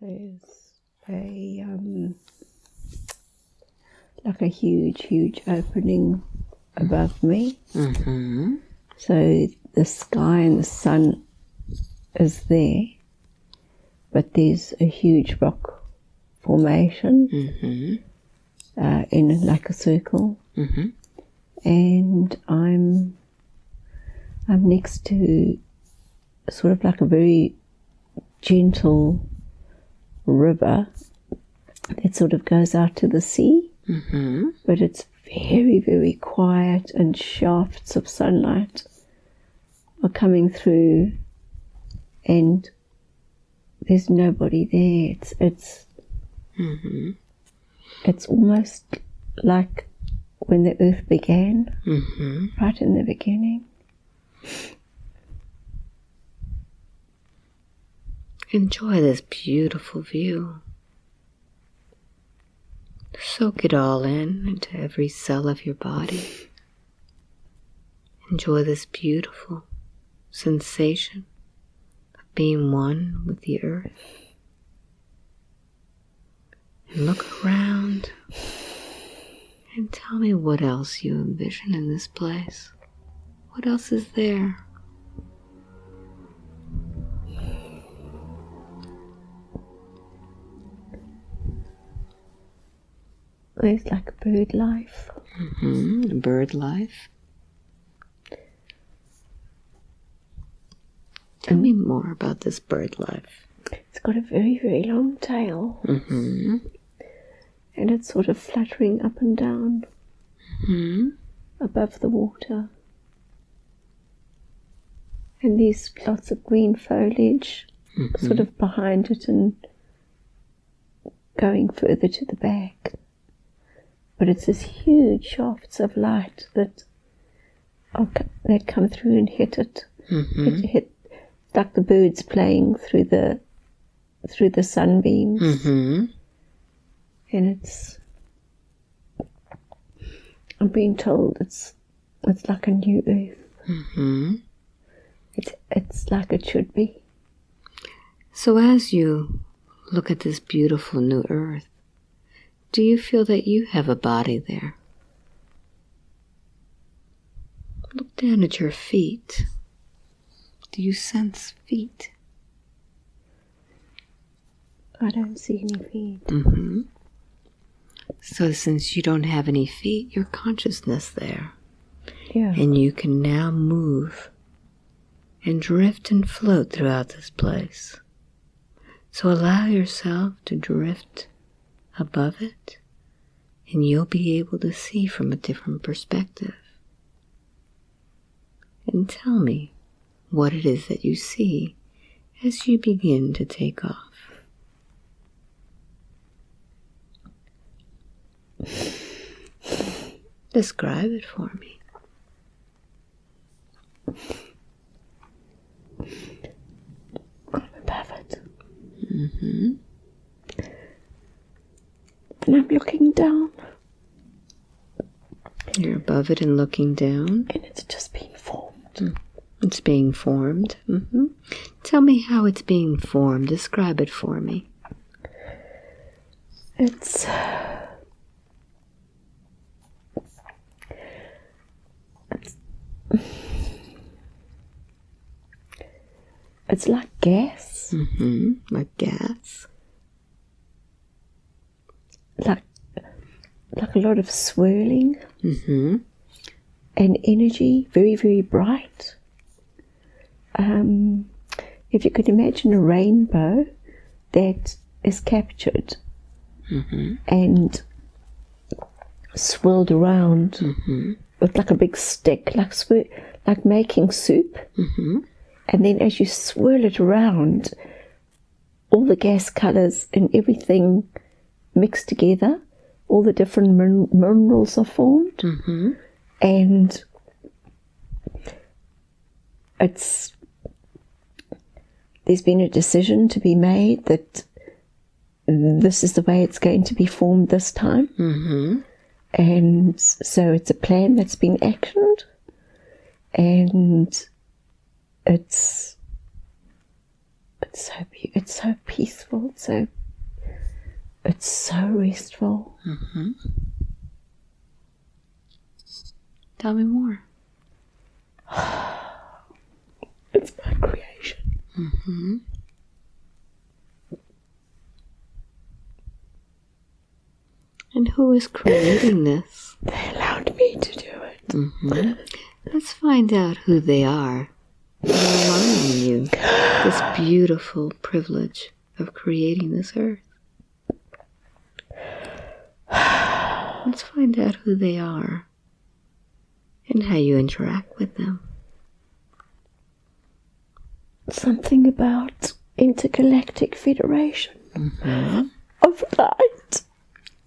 There's a um, like a huge, huge opening above me. Mm-hmm. So the sky and the sun is there, but there's a huge rock formation Mm-hmm. uh, in like a circle, Mm-hmm. and I'm I'm next to sort of like a very gentle river that sort of goes out to the sea, Mm-hmm. but it's very, very quiet, and shafts of sunlight are coming through, and there's nobody there. It's it's Mm-hmm. it's almost like when the earth began, Mm-hmm. right in the beginning. Enjoy this beautiful view. Soak it all in into every cell of your body. Enjoy this beautiful sensation of being one with the earth. And look around and tell me what else you envision in this place. What else is there? There's like bird life. hmm Bird life. Tell me more about this bird life. It's got a very, very long tail, Mm-hmm. and it's sort of fluttering up and down hmm above the water. And there's lots of green foliage sort of behind it and going further to the back. But it's these huge shafts of light that are, that come through and hit it. hmm Hit, hit like the birds playing through the through the sunbeams, hmm and it's. I'm being told it's it's like a new earth. hmm It's it's like it should be. So as you look at this beautiful new earth, do you feel that you have a body there? Look down at your feet. Do you sense feet? I don't see any feet. Mm-hmm. So since you don't have any feet, your consciousness there. Yeah. and you can now move and drift and float throughout this place. So allow yourself to drift above it, and you'll be able to see from a different perspective. And tell me what it is that you see as you begin to take off. Describe it for me. above it. Mm-hmm. And I'm looking down, You're above it and looking down. and it's just being formed. It's being formed. hmm Tell me how it's being formed. Describe it for me. It's. It's, it's like gas, Mm -hmm. Like gas. Like like a lot of swirling hmm and energy, very very bright. Um, if you could imagine a rainbow that is captured hmm and swirled around hmm with like a big stick, like swir- like making soup. hmm And then as you swirl it around, all the gas colours and everything mix together. All the different min- minerals are formed, hmm and it's there's been a decision to be made that this is the way it's going to be formed this time. hmm and so it's a plan that's been actioned and it's it's so it's so peaceful. It's so it's so restful. Mm-hmm. Tell me more. It's my creation. Mm-hmm. And who is creating this? They allowed me to do it. Mm-hmm. Let's find out who they are. Allowing you this beautiful privilege of creating this earth. Let's find out who they are and how you interact with them. Something about intergalactic federation of light.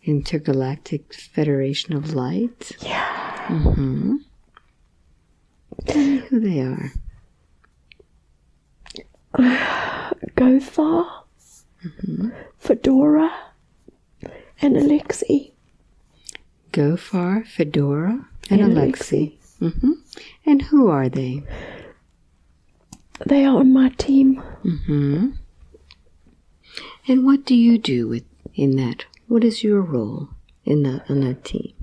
Intergalactic Federation of Light. Yeah. Mm-hmm. Tell me who they are. Go far. Fedora and Alexi. Gofar, Fedora, and And Alexi. hmm And who are they? They are on my team. Mm -hmm. And what do you do with in that? What is your role in that on that team?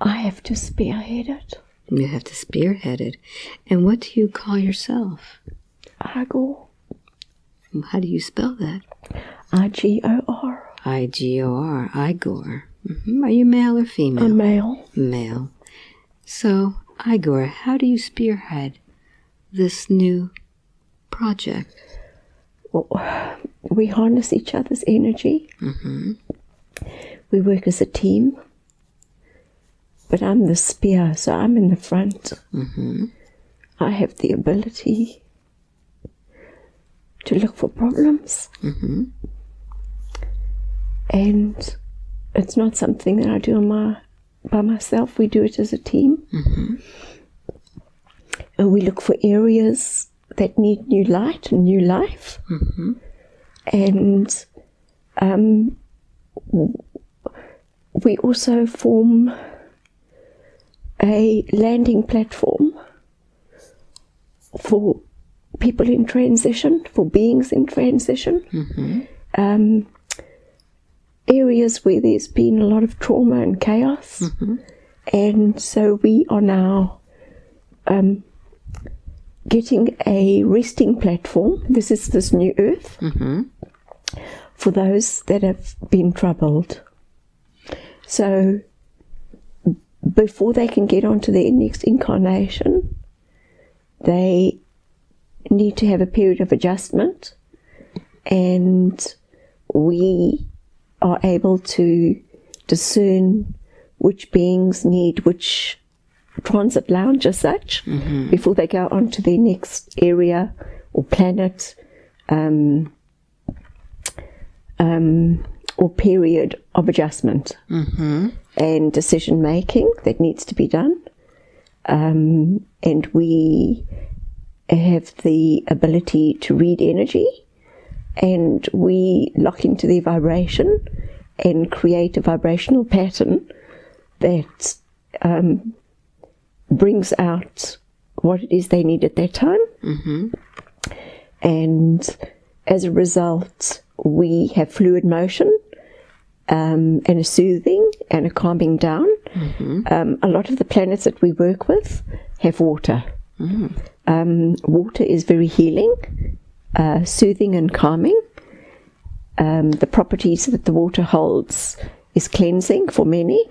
I have to spearhead it. You have to spearhead it. And what do you call yourself? Igor. How do you spell that? I G O R. I G O R. Igor. hmm Are you male or A female? male. male. So, Igor, how do you spearhead this new project? Well, we harness each other's energy. Mm-hmm. We work as a team. But I'm the spear, so I'm in the front. Mm-hmm. I have the ability to look for problems. Mm-hmm. And it's not something that I do on my, by myself. We do it as a team. And we look for areas that need new light and new life. And um, we also form a landing platform for people in transition, for beings in transition. Um, areas where there's been a lot of trauma and chaos. And so we are now um, getting a resting platform. This is this new earth for those that have been troubled. So before they can get onto their next incarnation, they need to have a period of adjustment, and we are able to discern which beings need which transit lounge as such before they go on to their next area or planet um, um, or period of adjustment and decision making that needs to be done. Um, and we have the ability to read energy and we lock into the vibration and create a vibrational pattern that um, brings out what it is they need at that time. And as a result, we have fluid motion um, and a soothing and a calming down. Um, a lot of the planets that we work with have water. Um, water is very healing, uh, soothing, and calming. Um, the properties that the water holds is cleansing for many,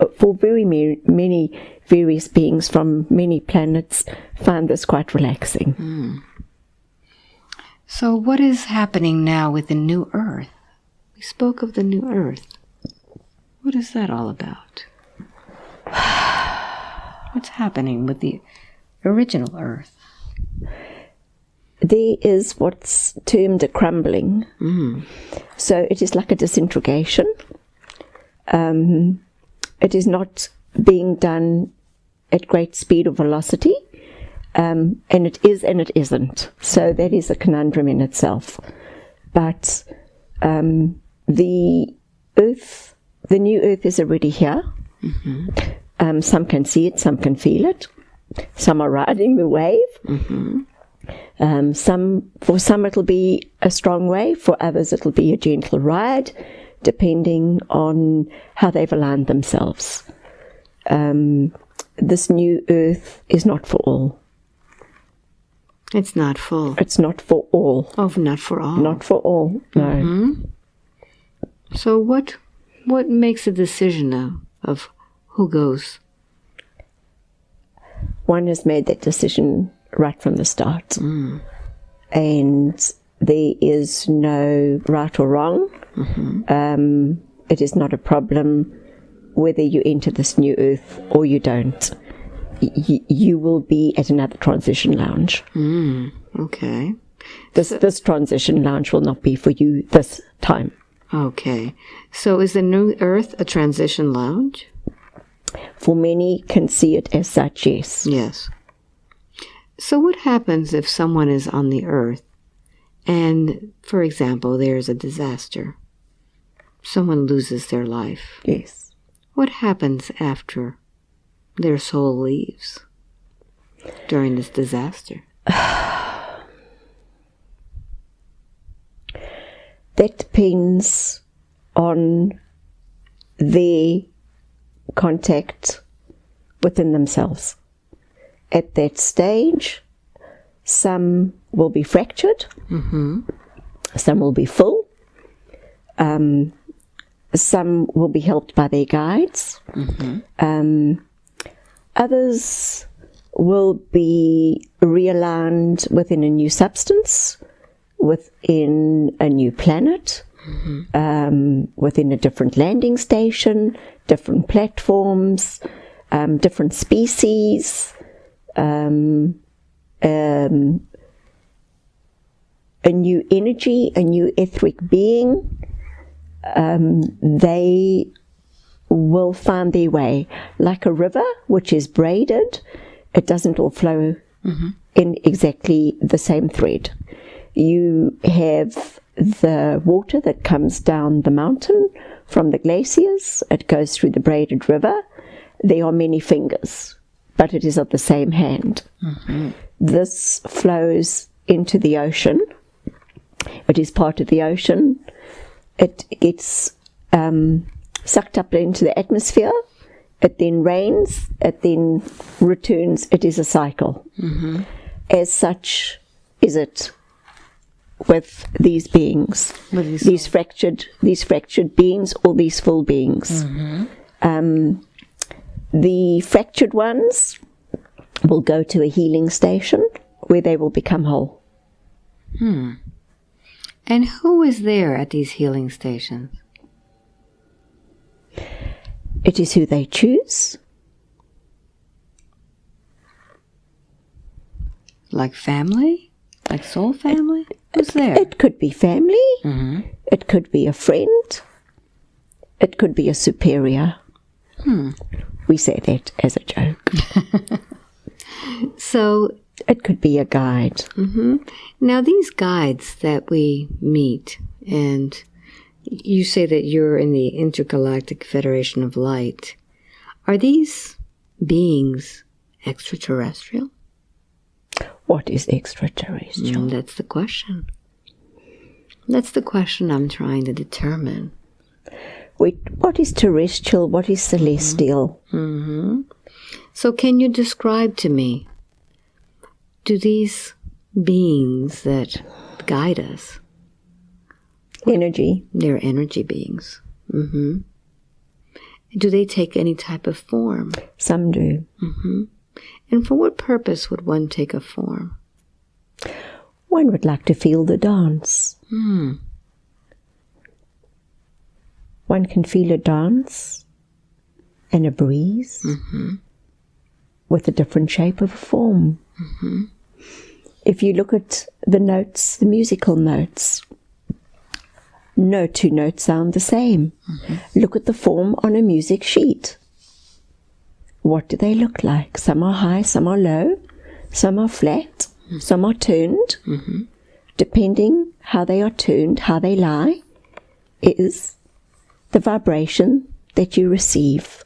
uh, for very ma- many various beings from many planets find this quite relaxing. So, what is happening now with the new Earth? We spoke of the new Earth. What is that all about? What's happening with the original Earth? There is what's termed a crumbling. So it is like a disintegration. Um, it is not being done at great speed or velocity. Um, and it is and it isn't. So that is a conundrum in itself. But um, the Earth, the new Earth is already here. Um, some can see it, some can feel it, some are riding the wave. Um, some for some it'll be a strong wave, for others it'll be a gentle ride, depending on how they've aligned themselves. Um, this new earth is not for all. It's not full. It's not for all. Oh, not for all. Not for all. No. So what what makes a decision now of who goes? One has made that decision right from the start, mm. and there is no right or wrong. Mm-hmm. Um, it is not a problem whether you enter this new earth or you don't. Y- you will be at another transition lounge. Mm. Okay. This this transition lounge will not be for you this time. Okay. So is the new earth a transition lounge? For many can see it as such, yes. Yes. So what happens if someone is on the earth and for example there's a disaster? Someone loses their life. Yes. What happens after their soul leaves during this disaster? That depends on their contact within themselves. At that stage, some will be fractured, some will be full, um, some will be helped by their guides, um, others will be realigned within a new substance, within a new planet, um, within a different landing station, different platforms, um, different species, um, um, a new energy, a new etheric being. Um, they will find their way like a river, which is braided. It doesn't all flow in exactly the same thread. You have the water that comes down the mountain from the glaciers. It goes through the braided river. There are many fingers, but it is of the same hand. This flows into the ocean. It is part of the ocean. It gets um, sucked up into the atmosphere. It then rains. It then returns. It is a cycle. As such, is it with these beings, With these these fractured, these fractured beings, or these full beings. Um, the fractured ones will go to a healing station where they will become whole. Hmm. And who is there at these healing stations? It is who they choose. Like family? Like soul family? Who's there? It could be family. Hmm. It could be a friend. It could be a superior. We say that as a joke. So It could be a guide. now these guides that we meet, and you say that you're in the Intergalactic Federation of Light, are these beings extraterrestrial? What is extraterrestrial? Mm, that's the question. That's the question I'm trying to determine. Wait, what is terrestrial? What is celestial? Mm-hmm. So, can you describe to me do these beings that guide us, Energy. they're energy beings, hmm do they take any type of form? Some do. Mm-hmm. And for what purpose would one take a form? One would like to feel the dance. Hmm. One can feel a dance and a breeze mm-hmm. with a different shape of a form. Mm-hmm. If you look at the notes, the musical notes, no two notes sound the same. Mm-hmm. Look at the form on a music sheet. What do they look like? Some are high, some are low, some are flat, some are turned. Depending how they are turned, how they lie, is the vibration that you receive.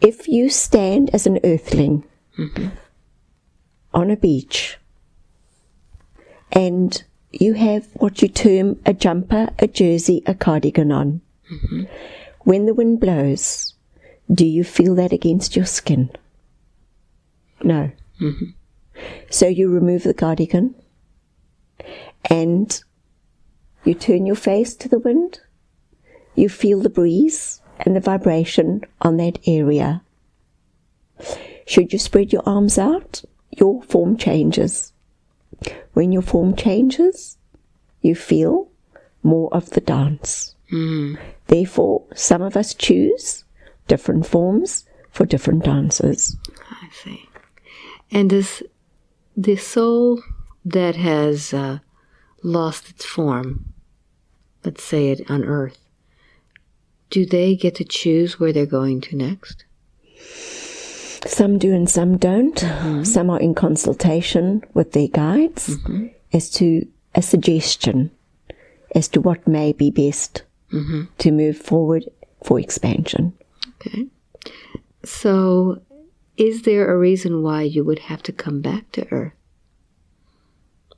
If you stand as an earthling on a beach and you have what you term a jumper, a jersey, a cardigan on. When the wind blows, do you feel that against your skin? No. So you remove the cardigan and you turn your face to the wind. You feel the breeze and the vibration on that area. Should you spread your arms out, your form changes. When your form changes, you feel more of the dance. Therefore, some of us choose different forms for different dances. I see. And does the soul that has uh, lost its form, let's say it on Earth, do they get to choose where they're going to next? Some do and some don't. Mm-hmm. Some are in consultation with their guides mm-hmm. as to a suggestion as to what may be best mm-hmm. to move forward for expansion. Okay. So, is there a reason why you would have to come back to Earth?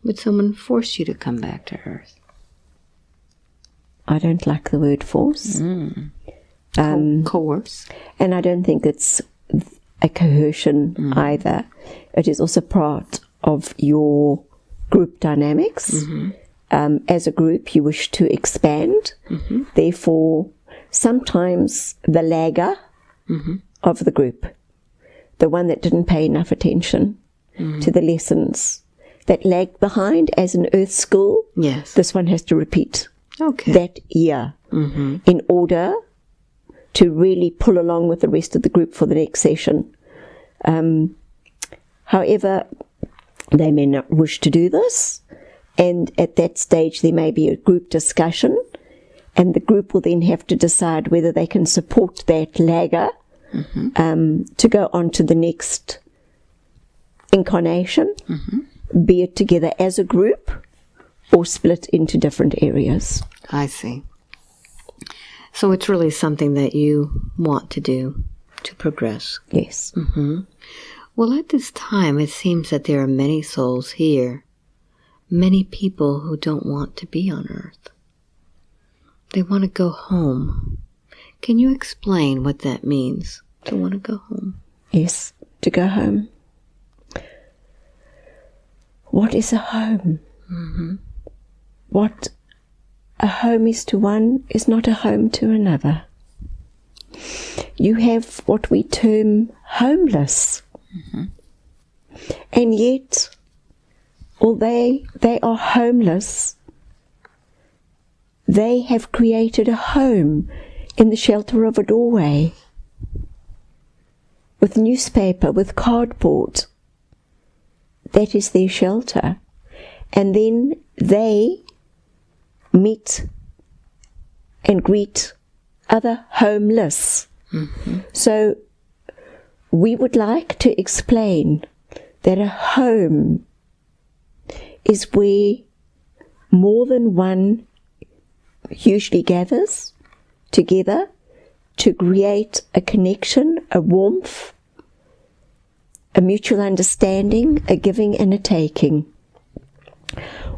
Would someone force you to come back to Earth? I don't like the word force. Mm. Um, Coerce. and I don't think it's a coercion mm. either. It is also part of your group dynamics. Mm-hmm. Um, as a group, you wish to expand. Mm-hmm. Therefore, sometimes the lagger mm-hmm. of the group, the one that didn't pay enough attention mm. to the lessons, that lagged behind as an earth school, Yes. this one has to repeat Okay. that year in order to really pull along with the rest of the group for the next session. Um, however, they may not wish to do this, and at that stage, there may be a group discussion, and the group will then have to decide whether they can support that lagger um, to go on to the next incarnation, be it together as a group or split into different areas. I see. So it's really something that you want to do to progress. Yes. Mm-hmm. Well, at this time, it seems that there are many souls here, many people who don't want to be on Earth. They want to go home. Can you explain what that means to want to go home? Yes, to go home. What is a home? Mm-hmm. What a home is to one is not a home to another. You have what we term homeless. Mm-hmm. And yet, although they are homeless, they have created a home in the shelter of a doorway with newspaper, with cardboard. That is their shelter. And then they meet and greet other homeless. Mm-hmm. So we would like to explain that a home is where more than one usually gathers together to create a connection, a warmth, a mutual understanding, a giving and a taking.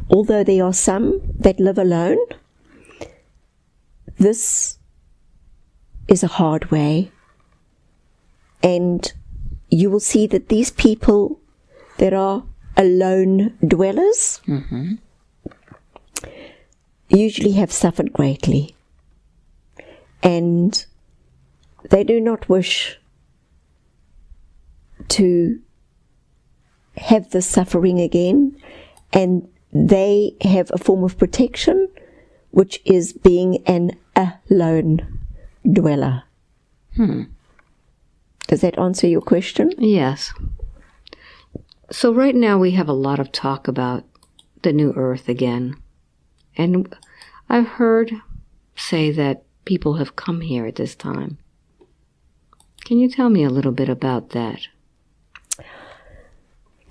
Although there are some that live alone, this is a hard way. And you will see that these people that are alone dwellers usually have suffered greatly. And they do not wish to have the suffering again, and they have a form of protection, which is being an alone dweller. Hmm. Does that answer your question? Yes. So, right now, we have a lot of talk about the new earth again. And I've heard say that people have come here at this time. Can you tell me a little bit about that?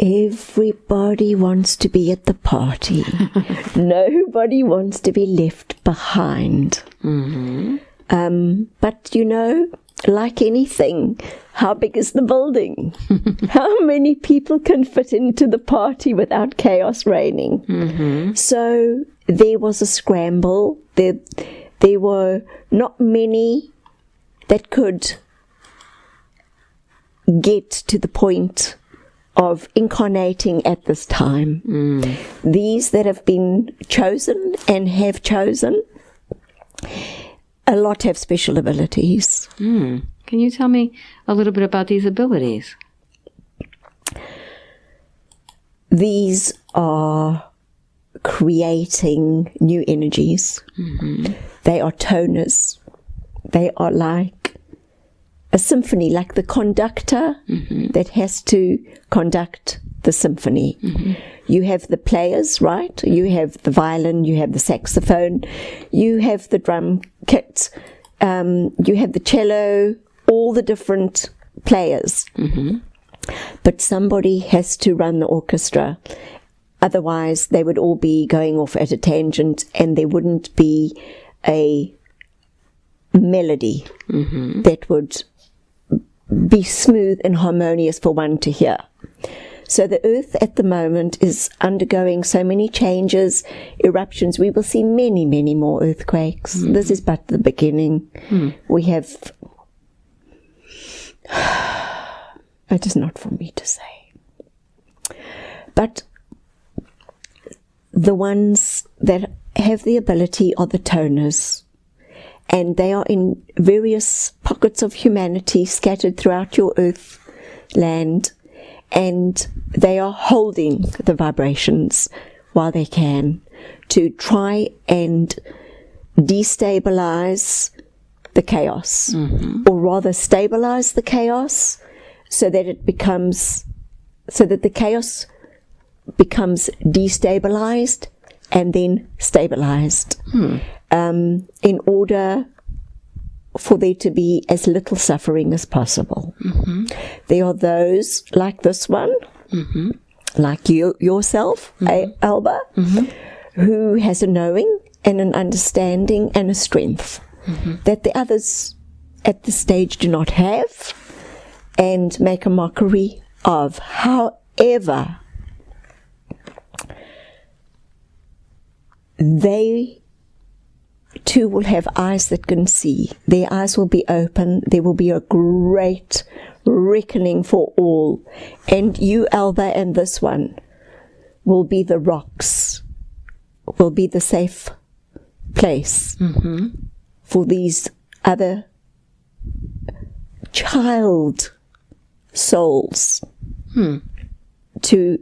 Everybody wants to be at the party. Nobody wants to be left behind. Um, but you know, like anything, how big is the building? how many people can fit into the party without chaos reigning? So there was a scramble. There, there were not many that could get to the point of incarnating at this time. These that have been chosen and have chosen, a lot have special abilities. Hmm. Can you tell me a little bit about these abilities? These are creating new energies. They are toners. They are like a symphony, like the conductor mm-hmm. that has to conduct the symphony. Mm-hmm. You have the players, right? You have the violin, you have the saxophone, you have the drum kit, um, you have the cello, all the different players. Mm-hmm. But somebody has to run the orchestra. Otherwise, they would all be going off at a tangent and there wouldn't be a melody that would be smooth and harmonious for one to hear. So the earth at the moment is undergoing so many changes, eruptions. We will see many, many more earthquakes. Hmm. This is but the beginning. Hmm. We have. It is not for me to say. But the ones that have the ability are the toners and they are in various pockets of humanity scattered throughout your earth land. And they are holding the vibrations while they can to try and destabilize the chaos. Mm-hmm. Or rather stabilize the chaos so that it becomes so that the chaos becomes destabilized and then stabilized hmm. Um, in order for there to be as little suffering as possible. Mm-hmm. There are those like this one, mm-hmm. like you yourself, A- Alba, who has a knowing and an understanding and a strength that the others at this stage do not have and make a mockery of. However, they too will have eyes that can see. Their eyes will be open. There will be a great reckoning for all. And you, Alba, and this one will be the rocks, will be the safe place mm-hmm. for these other child souls hmm. to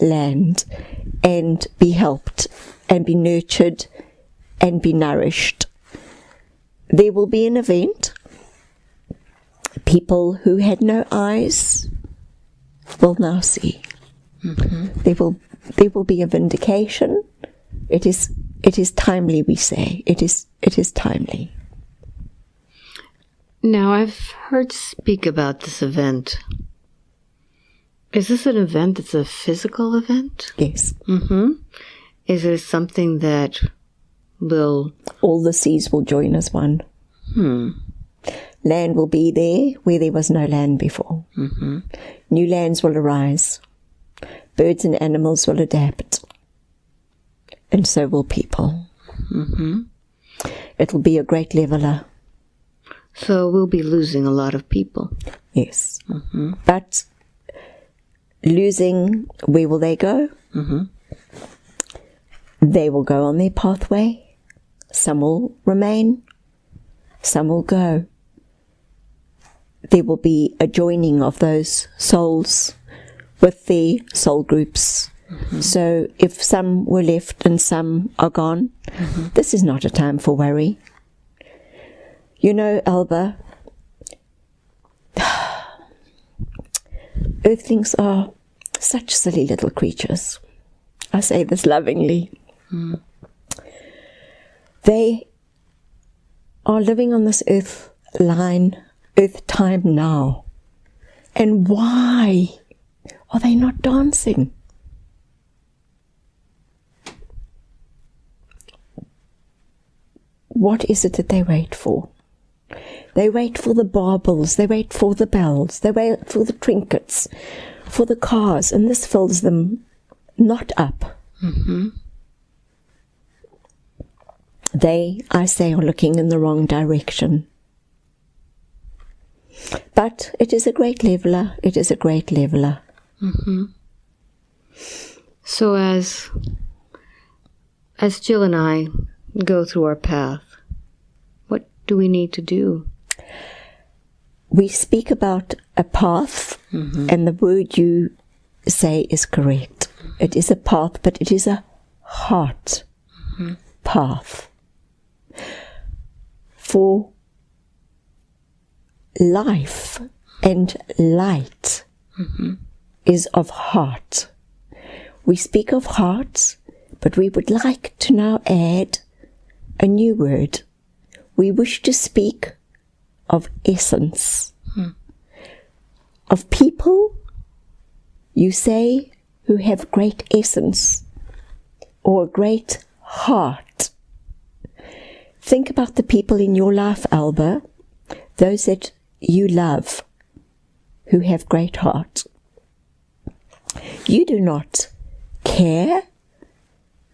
land and be helped and be nurtured and be nourished. There will be an event. People who had no eyes will now see. There will there will be a vindication. It is it is timely, we say. It is it is timely. Now, I've heard speak about this event. Is this an event that's a physical event? Yes. Mm-hmm. Is it something that will. All the seas will join as one. Hmm. Land will be there where there was no land before. Mm-hmm. New lands will arise. Birds and animals will adapt. And so will people. Mm-hmm. It'll be a great leveler, So we'll be losing a lot of people. yes. Mm-hmm. But losing, where will they go? They will go on their pathway. Some will remain, some will go. There will be a joining of those souls with their soul groups. Mm-hmm. So if some were left and some are gone, mm-hmm. this is not a time for worry. You know, Alba, earthlings are such silly little creatures. I say this lovingly. Mm. They are living on this earth line, earth time now. And why are they not dancing? What is it that they wait for? They wait for the baubles, they wait for the bells, they wait for the trinkets, for the cars, and this fills them not up. Mm-hmm. They, I say, are looking in the wrong direction. But it is a great leveler, it is a great leveler. Mm-hmm. So as as Jill and I go through our path, what do we need to do? we speak about a path, mm-hmm. and the word you say is correct. It is a path, but it is a heart mm-hmm. path. For life and light is of heart. We speak of hearts, but we would like to now add a new word. We wish to speak of essence. Of people, you say, who have great essence or great heart. Think about the people in your life, Alba, those that you love who have great heart. You do not care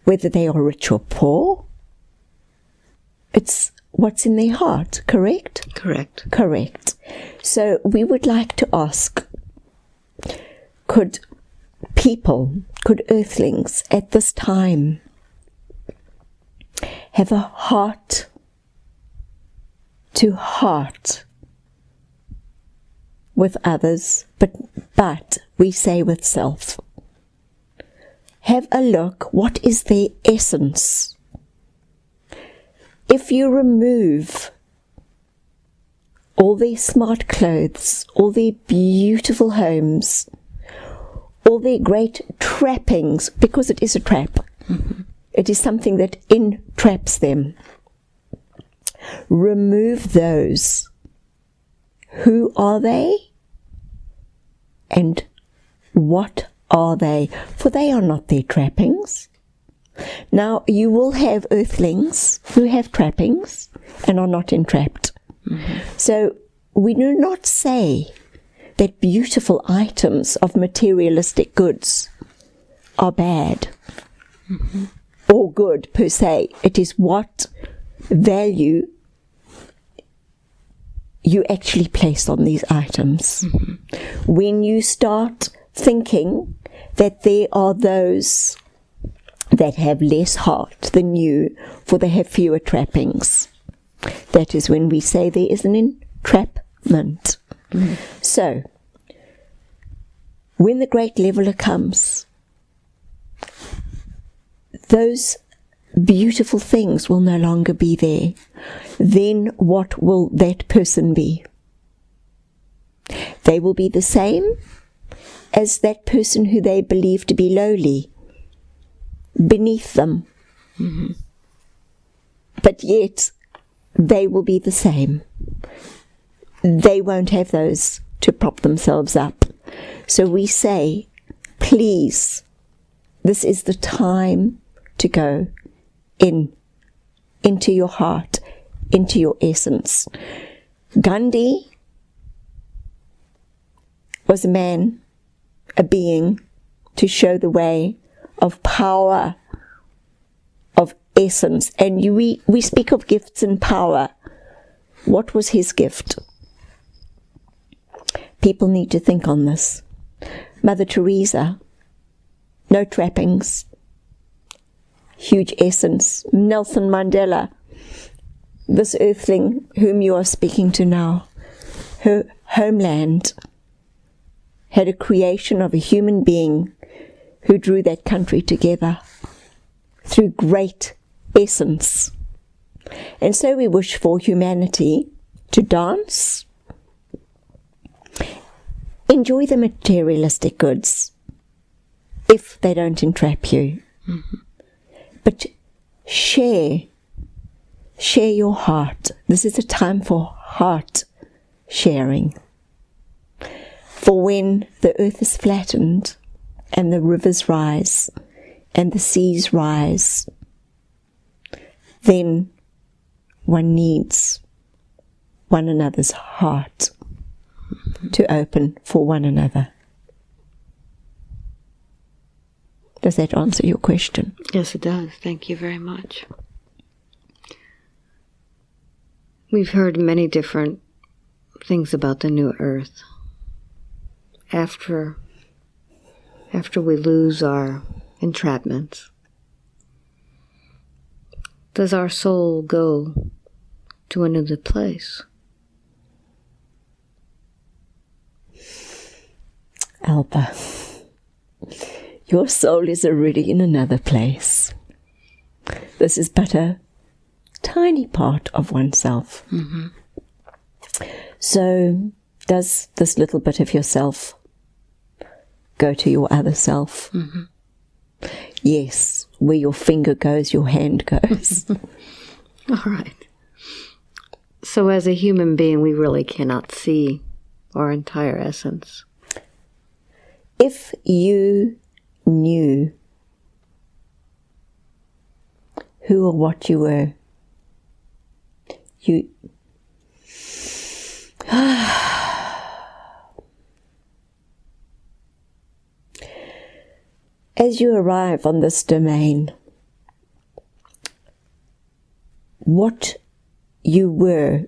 whether they are rich or poor. It's what's in their heart, correct? Correct. Correct. So we would like to ask could people, could earthlings at this time have a heart to heart with others, but, but we say with self? Have a look, what is their essence? If you remove all their smart clothes, all their beautiful homes, all their great trappings, because it is a trap. Mm-hmm. It is something that entraps them. Remove those. Who are they? And what are they? For they are not their trappings. Now, you will have earthlings who have trappings and are not entrapped. Mm-hmm. So, we do not say that beautiful items of materialistic goods are bad mm-hmm. Or good per se. It is what value you actually place on these items. Mm-hmm. When you start thinking that there are those that have less heart than you, for they have fewer trappings. That is when we say there is an entrapment. Mm-hmm. So, when the great leveler comes, those beautiful things will no longer be there. Then what will that person be? They will be the same as that person who they believe to be lowly beneath them. Mm-hmm. But yet, they will be the same. They won't have those to prop themselves up. So we say, please, this is the time to go in, into your heart, into your essence. Gandhi was a man, a being, to show the way of power, of essence. And we, we speak of gifts and power. What was his gift? People need to think on this. Mother Teresa, no trappings, huge essence. Nelson Mandela, this earthling whom you are speaking to now, her homeland had a creation of a human being who drew that country together through great essence. And so we wish for humanity to dance, enjoy the materialistic goods if they don't entrap you. Mm-hmm. But share, share your heart. This is a time for heart sharing. For when the earth is flattened and the rivers rise and the seas rise, then one needs one another's heart to open for one another. Does that answer your question? Yes, it does. Thank you very much. We've heard many different things about the new earth. After after we lose our entrapments, does our soul go to another place? Alba, your soul is already in another place. This is but a tiny part of oneself. Mm-hmm. So, does this little bit of yourself go to your other self? Mm-hmm. Yes, where your finger goes, your hand goes. All right. So, as a human being, we really cannot see our entire essence. if you knew who or what you were, you as you arrive on this domain, what you were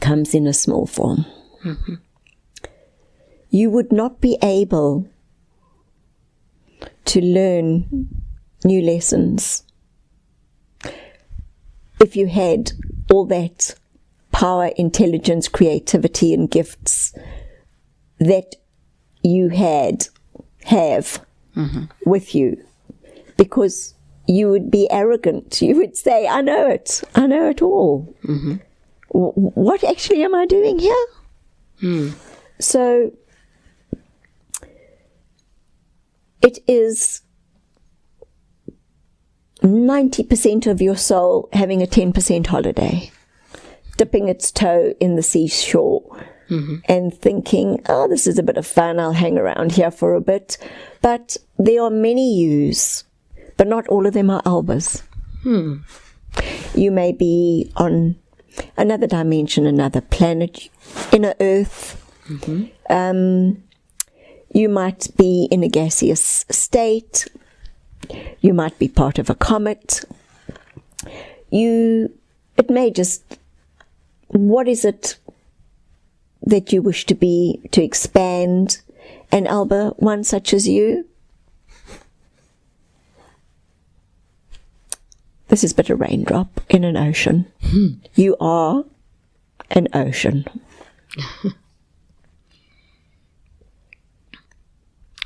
comes in a small form. Mm-hmm. You would not be able to learn new lessons if you had all that power, intelligence, creativity, and gifts that you had have mm-hmm. with you because you would be arrogant. You would say, I know it. I know it all. Mm-hmm. W- What actually am I doing here? Hmm. So it is 90% of your soul having a 10% holiday, dipping its toe in the seashore mm-hmm. and thinking, oh, this is a bit of fun, I'll hang around here for a bit. But there are many yous, but not all of them are albas. Hmm. You may be on another dimension, another planet, inner earth. Mm-hmm. Um, you might be in a gaseous state. You might be part of a comet. You, it may just, what is it that you wish to be, to expand? And Alba, one such as you? This is but a raindrop in an ocean. Hmm. You are an ocean.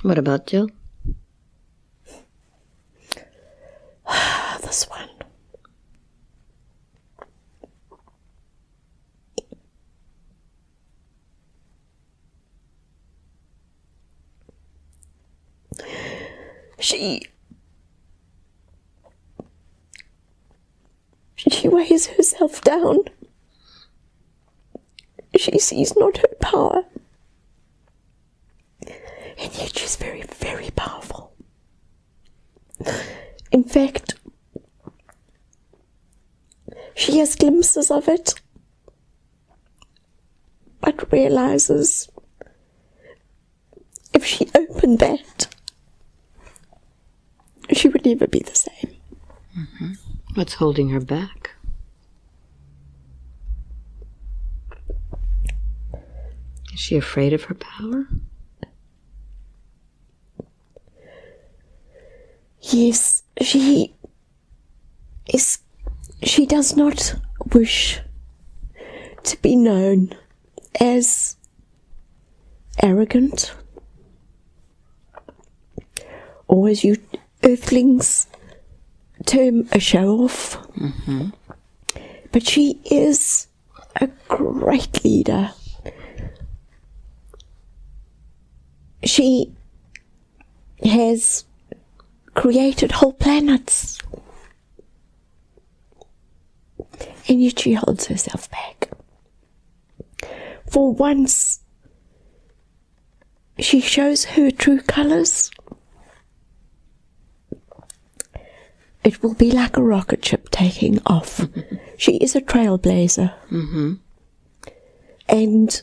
What about Jill? This one. She. She weighs herself down. She sees not her power. And yet she's very, very powerful. In fact, she has glimpses of it, but realizes if she opened that, she would never be the same. Mm-hmm. What's holding her back? Is she afraid of her power? Yes, she is. She does not wish to be known as arrogant or as you earthlings term a show off. Mm-hmm. But she is a great leader. She has created whole planets. And yet she holds herself back. For once, she shows her true colours. it will be like a rocket ship taking off. she is a trailblazer. Mm-hmm. And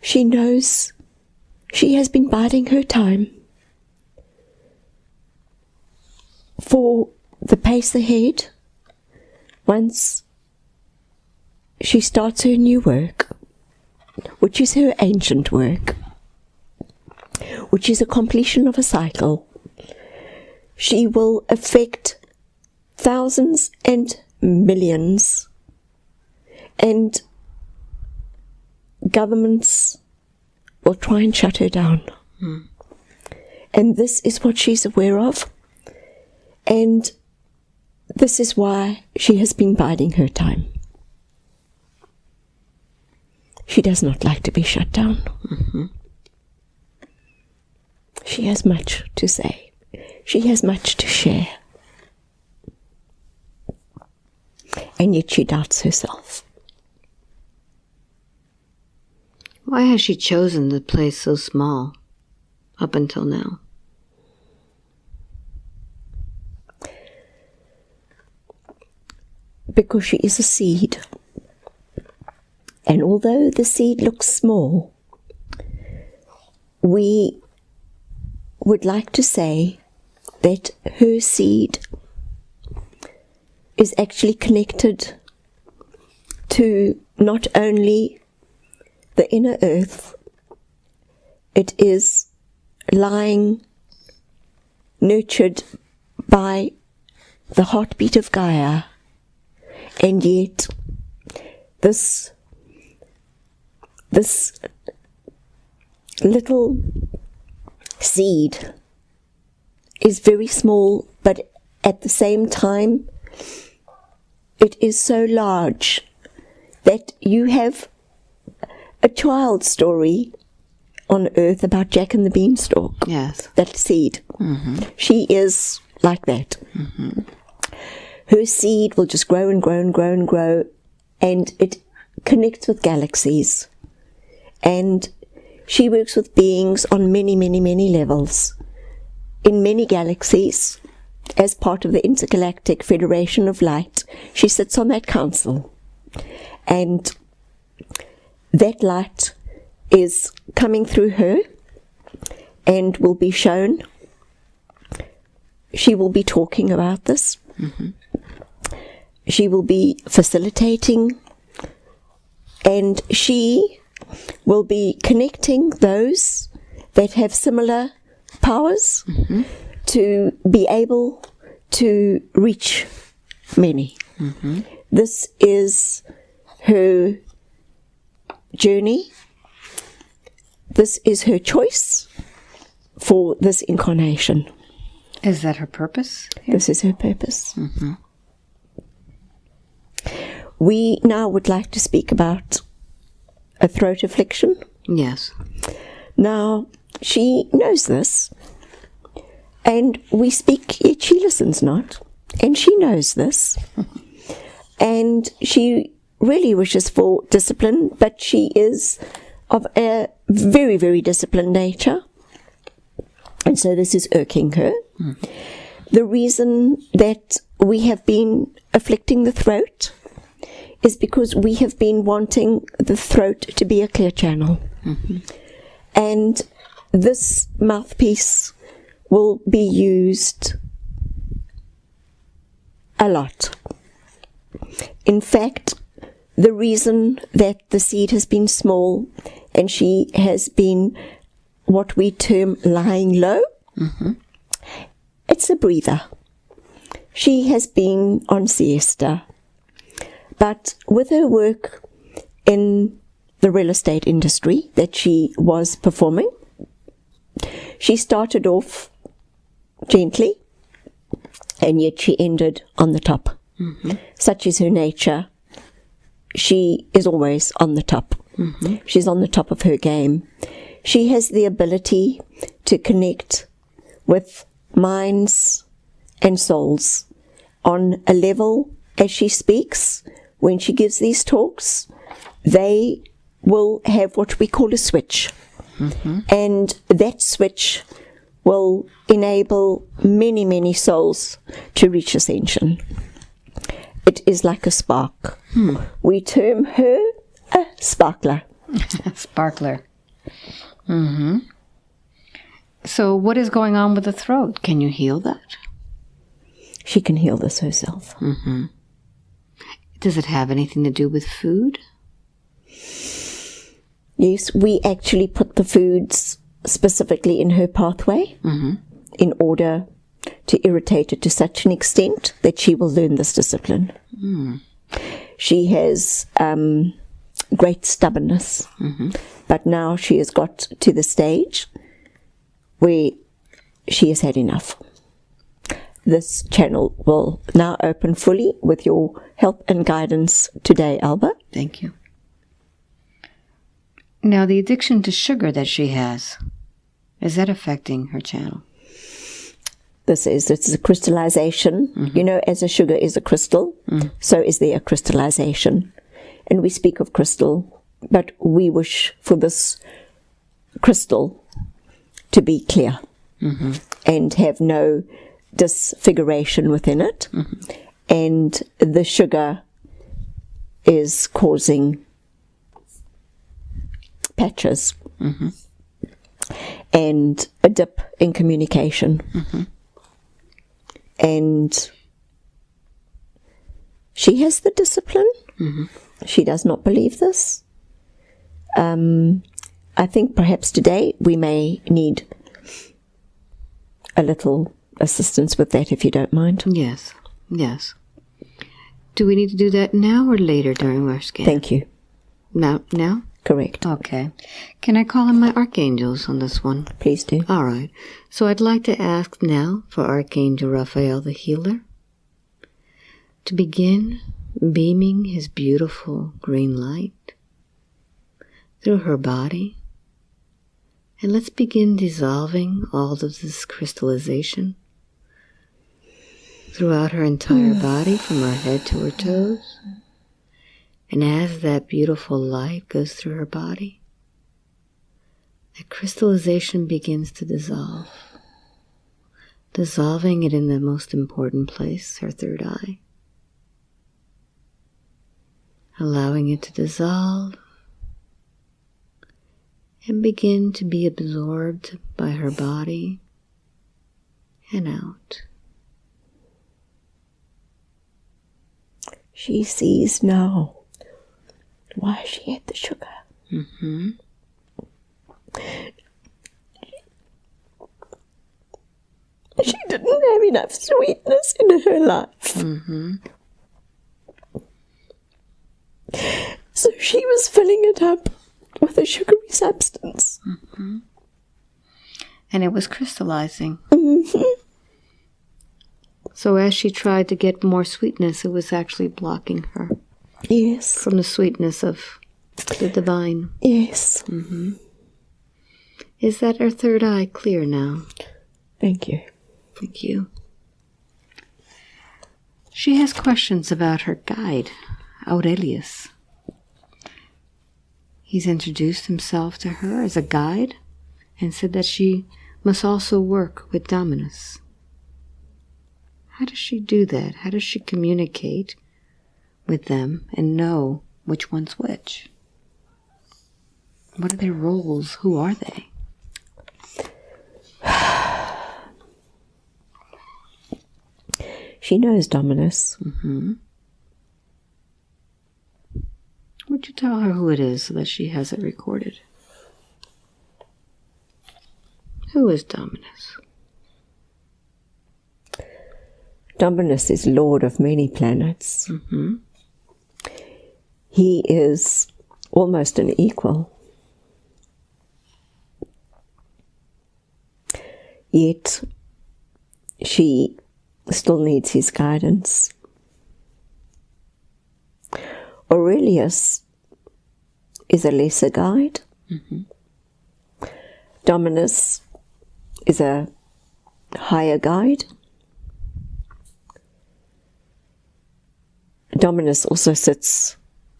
she knows she has been biding her time for the pace ahead once she starts her new work, which is her ancient work, which is a completion of a cycle. She will affect thousands and millions, and governments will try and shut her down. Hmm. And this is what she's aware of. And this is why she has been biding her time. She does not like to be shut down. Mm-hmm. She has much to say. She has much to share. And yet she doubts herself. Why has she chosen the place so small up until now? Because she is a seed. And although the seed looks small, we would like to say that her seed is actually connected to not only the inner earth, it is lying nurtured by the heartbeat of Gaia and yet this this little seed is very small but at the same time it is so large that you have a child story on earth about Jack and the Beanstalk. Yes. that seed. Mm-hmm. She is like that mm-hmm. Her seed will just grow and grow and grow and grow, and it connects with galaxies. And she works with beings on many, many, many levels in many galaxies as part of the Intergalactic Federation of Light. She sits on that council. And that light is coming through her and will be shown. She will be talking about this mm-hmm. She will be facilitating and she will be connecting those that have similar powers mm-hmm. to be able to reach many. Mm-hmm. This is her journey. This is her choice for this incarnation. Is that her purpose? This is her purpose. Mm-hmm. We now would like to speak about a throat affliction. Yes. Now, she knows this, and we speak, yet she listens not, and she knows this, and she really wishes for discipline, but she is of a very, very disciplined nature, and so this is irking her. Hmm. The reason that we have been afflicting the throat is because we have been wanting the throat to be a clear channel. Mm-hmm. And this mouthpiece will be used a lot. In fact, the reason that the seed has been small and she has been what we term lying low, mm-hmm. it's a breather. She has been on siesta. But with her work in the real estate industry that she was performing, she started off gently and yet she ended on the top. Mm-hmm. Such is her nature. She is always on the top. Mm-hmm. She's on the top of her game. She has the ability to connect with minds and souls on a level as she speaks. When she gives these talks, they will have what we call a switch. Mm-hmm. And that switch will enable many, many souls to reach ascension. It is like a spark. Hmm. We term her a sparkler. Sparkler. Mm-hmm. So, what is going on with the throat? Can you heal that? She can heal this herself. Mm-hmm. Does it have anything to do with food? Yes, we actually put the foods specifically in her pathway mm-hmm. in order to irritate it to such an extent that she will learn this discipline. Hmm. She has um, great stubbornness, mm-hmm. but now she has got to the stage where she has had enough. This channel will now open fully with your help and guidance today, Alba. Thank you. Now, the addiction to sugar that she has, is that affecting her channel? this is it's a crystallization mm-hmm. you know as a sugar is a crystal mm. so is there a crystallization and we speak of crystal but we wish for this crystal to be clear mm-hmm. and have no disfiguration within it and the sugar is causing patches and a dip in communication and she has the discipline. She does not believe this. Um, I think perhaps today we may need a little assistance with that, if you don't mind. Yes, yes. Do we need to do that now or later during our scan? Thank you. now, now? Correct. Okay. Can I call in my archangels on this one? Please do. All right. So I'd like to ask now for Archangel Raphael the healer to begin beaming his beautiful green light through her body. And let's begin dissolving all of this crystallization throughout her entire body from her head to her toes. And as that beautiful light goes through her body, that crystallization begins to dissolve, dissolving it in the most important place, her third eye, allowing it to dissolve and begin to be absorbed by her body and out. She sees now why she ate the sugar. Mm-hmm. She didn't have enough sweetness in her life. Mm-hmm. So she was filling it up with a sugary substance. Mm-hmm. And it was crystallizing. So as she tried to get more sweetness, it was actually blocking her Yes, from the sweetness of the divine. yes. Mm -hmm. Is that her third eye clear now? Thank you. Thank you. She has questions about her guide, Aurelius. He's introduced himself to her as a guide and said that she must also work with Dominus. How does she do that? How does she communicate with them and know which one's which? What are their roles? Who are they? She knows Dominus. Mm-hmm. Would you tell her who it is so that she has it recorded? Who is Dominus? Dominus is lord of many planets. Mm-hmm. He is almost an equal. Yet she still needs his guidance. Aurelius is a lesser guide. Mm-hmm. Dominus is a higher guide. Dominus also sits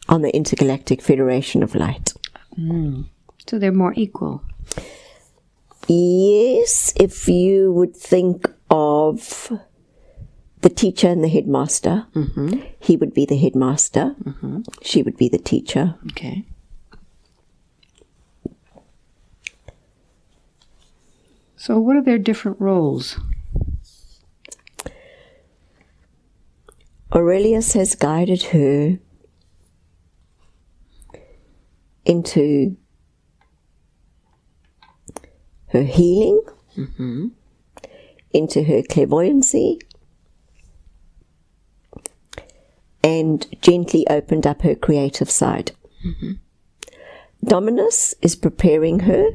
on the Intergalactic Federation of Light. Mm. So they're more equal. Yes, if you would think of the teacher and the headmaster, mm-hmm. he would be the headmaster, mm-hmm. she would be the teacher. Okay. So, what are their different roles? Aurelius has guided her into her healing, into her clairvoyancy, and gently opened up her creative side. Dominus is preparing her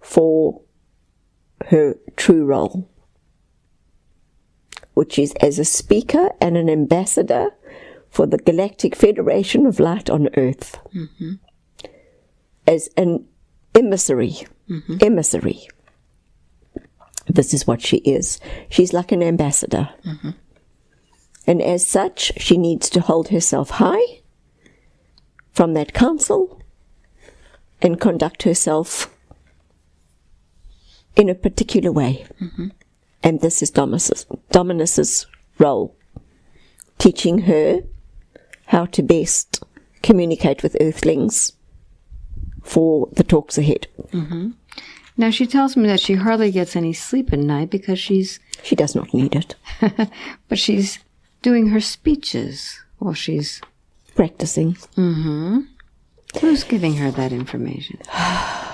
for her true role, which is as a speaker and an ambassador for the Galactic Federation of Light on Earth. Mm-hmm. As an emissary. Mm-hmm. Emissary. This is what she is. She's like an ambassador. Mm-hmm. And as such, she needs to hold herself high from that council and conduct herself in a particular way. And this is Dominus's, Dominus's role, teaching her how to best communicate with earthlings for the talks ahead. Mm-hmm. Now, she tells me that she hardly gets any sleep at night because she's, She does not need it. but she's doing her speeches while she's. Practicing. Mm-hmm. Who's giving her that information?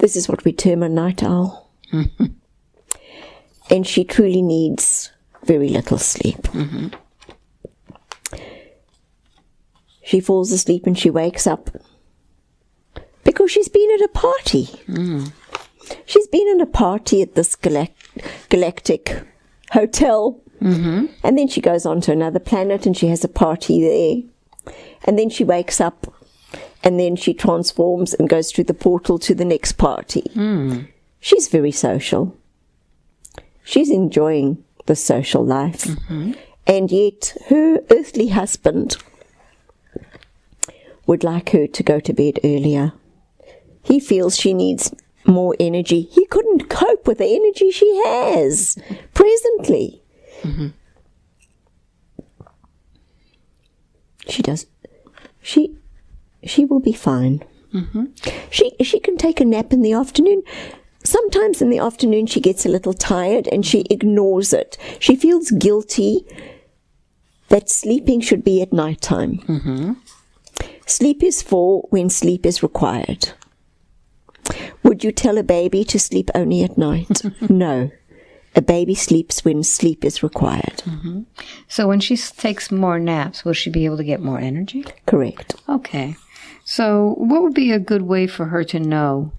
This is what we term a night owl. and she truly needs very little sleep. Mm-hmm. She falls asleep and she wakes up because she's been at a party. Mm. She's been at a party at this galac- galactic hotel. Mm-hmm. And then she goes on to another planet and she has a party there. And then she wakes up and then she transforms and goes through the portal to the next party. Hmm. She's very social. She's enjoying the social life. Mm-hmm. And yet her earthly husband would like her to go to bed earlier. He feels she needs more energy. He couldn't cope with the energy she has presently. Mm-hmm. She does. She she will be fine. Mm-hmm. She she can take a nap in the afternoon. Sometimes in the afternoon she gets a little tired and she ignores it. She feels guilty that sleeping should be at night time. Mm-hmm. Sleep is for when sleep is required. Would you tell a baby to sleep only at night? no. A baby sleeps when sleep is required. Mm-hmm. So, when she takes more naps, will she be able to get more energy? Correct. Okay. So, what would be a good way for her to know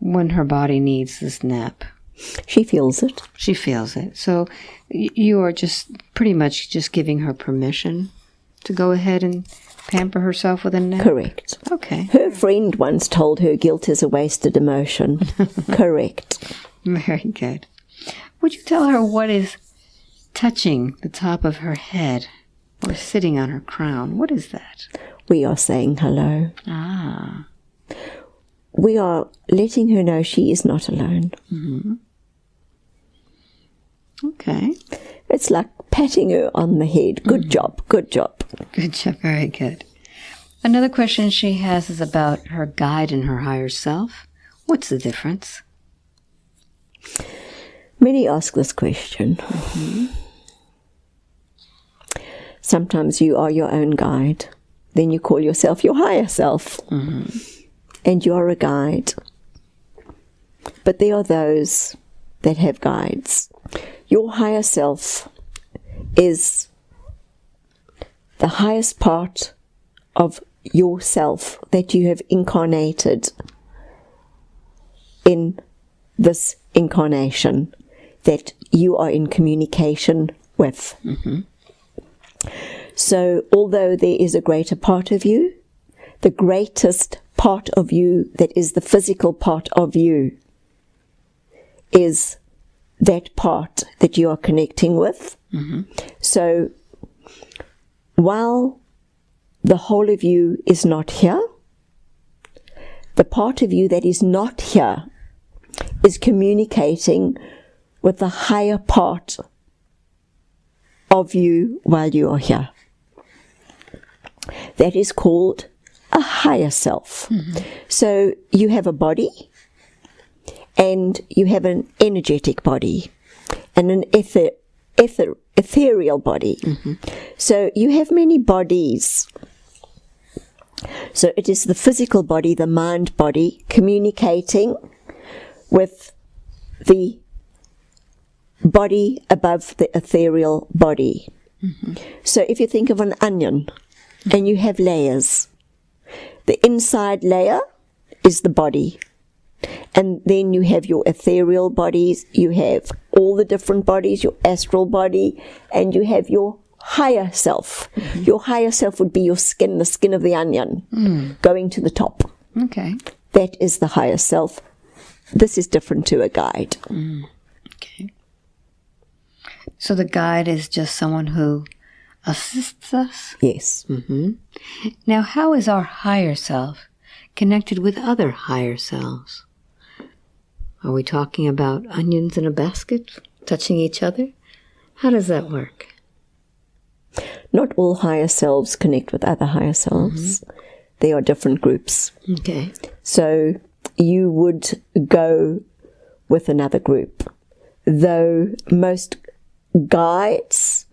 when her body needs this nap? She feels it. She feels it. So, you are just pretty much just giving her permission to go ahead and pamper herself with a nap? Correct. Okay. Her friend once told her guilt is a wasted emotion. Correct. Very good. Would you tell her what is touching the top of her head or sitting on her crown? What is that? We are saying hello. Ah. We are letting her know she is not alone. Mm-hmm. Okay. It's like patting her on the head. Good mm. job, good job. Good job. Very good. Another question she has is about her guide and her higher self. What's the difference? Many ask this question. Mm-hmm. Sometimes you are your own guide. Then you call yourself your higher self. Mm-hmm. And you are a guide. But there are those that have guides. Your higher self is the highest part of yourself that you have incarnated in this incarnation that you are in communication with. Mm-hmm. So, although there is a greater part of you, the greatest part of you that is the physical part of you is that part that you are connecting with. Mm-hmm. So, while the whole of you is not here, the part of you that is not here is communicating with the higher part of you while you are here. That is called a higher self. Mm-hmm. So you have a body and you have an energetic body and an ether, ether, ethereal body. Mm-hmm. So you have many bodies. So it is the physical body, the mind body, communicating with the body above the ethereal body. Mm-hmm. So if you think of an onion and you have layers, the inside layer is the body. And then you have your ethereal bodies, you have all the different bodies, your astral body, and you have your higher self. Mm-hmm. Your higher self would be your skin, the skin of the onion, mm. going to the top. Okay. That is the higher self. This is different to a guide. Mm. Okay. So the guide is just someone who assists us. Yes. Mm-hmm. Now, how is our higher self connected with other higher selves? Are we talking about onions in a basket touching each other? How does that work? Not all higher selves connect with other higher selves. Mm-hmm. They are different groups. Okay. So you would go with another group, though most guides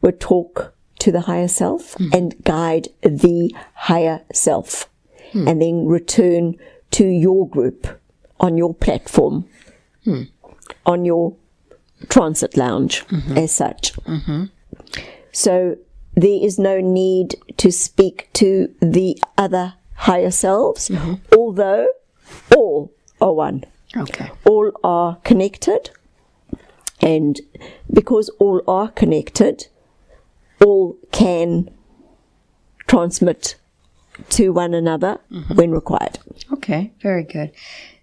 would talk to the higher self hmm. and guide the higher self. Hmm. And then return to your group on your platform, hmm. on your transit lounge mm-hmm. as such. Mm-hmm. So there is no need to speak to the other higher selves, mm-hmm. although all are one. Okay. All are connected, and because all are connected, all can transmit to one another mm-hmm. when required. Okay. Very good.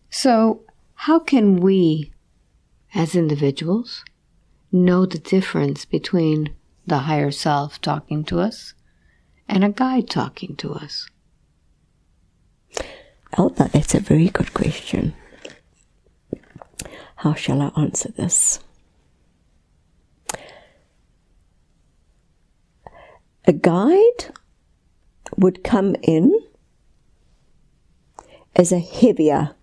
So, how can we, as individuals, know the difference between the higher self talking to us and a guide talking to us? Alba, that's a very good question. How shall I answer this? A guide would come in as a heavier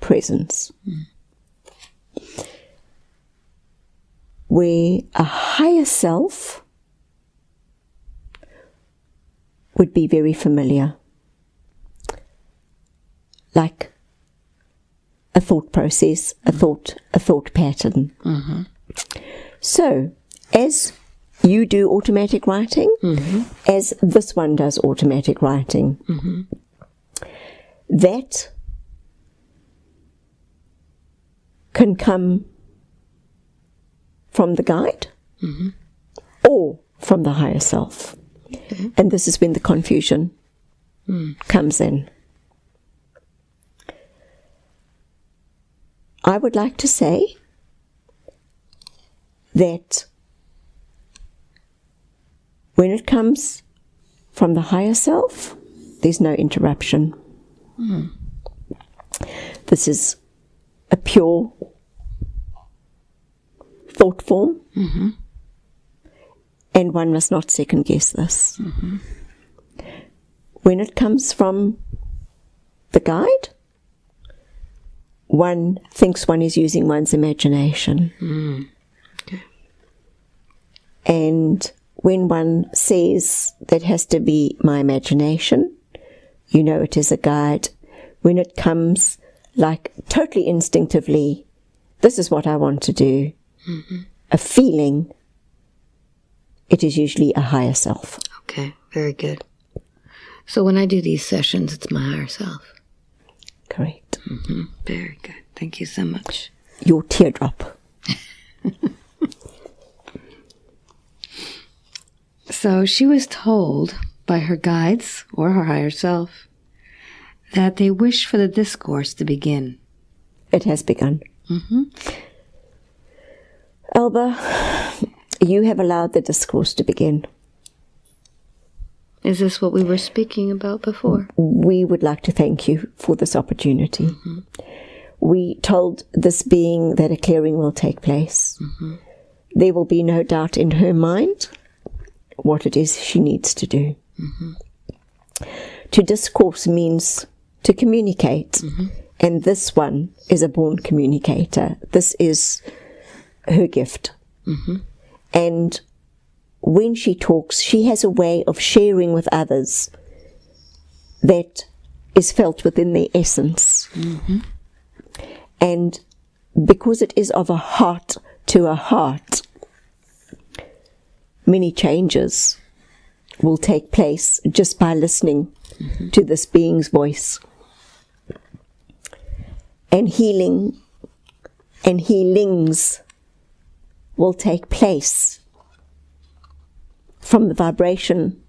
presence, where a higher self would be very familiar. Like a thought process, a thought, a thought pattern. Mm-hmm. So, as you do automatic writing, mm-hmm. as this one does automatic writing, mm-hmm. that can come from the guide mm-hmm. or from the higher self. And this is when the confusion mm. comes in. I would like to say that when it comes from the higher self, there's no interruption. This is a pure thought form, and one must not second guess this. When it comes from the guide, one thinks one is using one's imagination. Hmm. And when one says that has to be my imagination, you know it is a guide. When it comes like totally instinctively, this is what I want to do, mm-hmm. a feeling, it is usually a higher self. Okay, very good. So when I do these sessions, it's my higher self. Correct. Mm-hmm. Very good. Thank you so much. Your teardrop. So she was told by her guides or her higher self that they wish for the discourse to begin. It has begun. Mm-hmm. Alba, you have allowed the discourse to begin. Is this what we were speaking about before? we would like to thank you for this opportunity. Mm-hmm. We told this being that a clearing will take place. Mm-hmm. There will be no doubt in her mind what it is she needs to do. To discourse means to communicate, and this one is a born communicator. This is her gift. And when she talks, she has a way of sharing with others that is felt within their essence. And because it is of a heart to a heart, many changes will take place just by listening to this being's voice. And healing and healings will take place from the vibration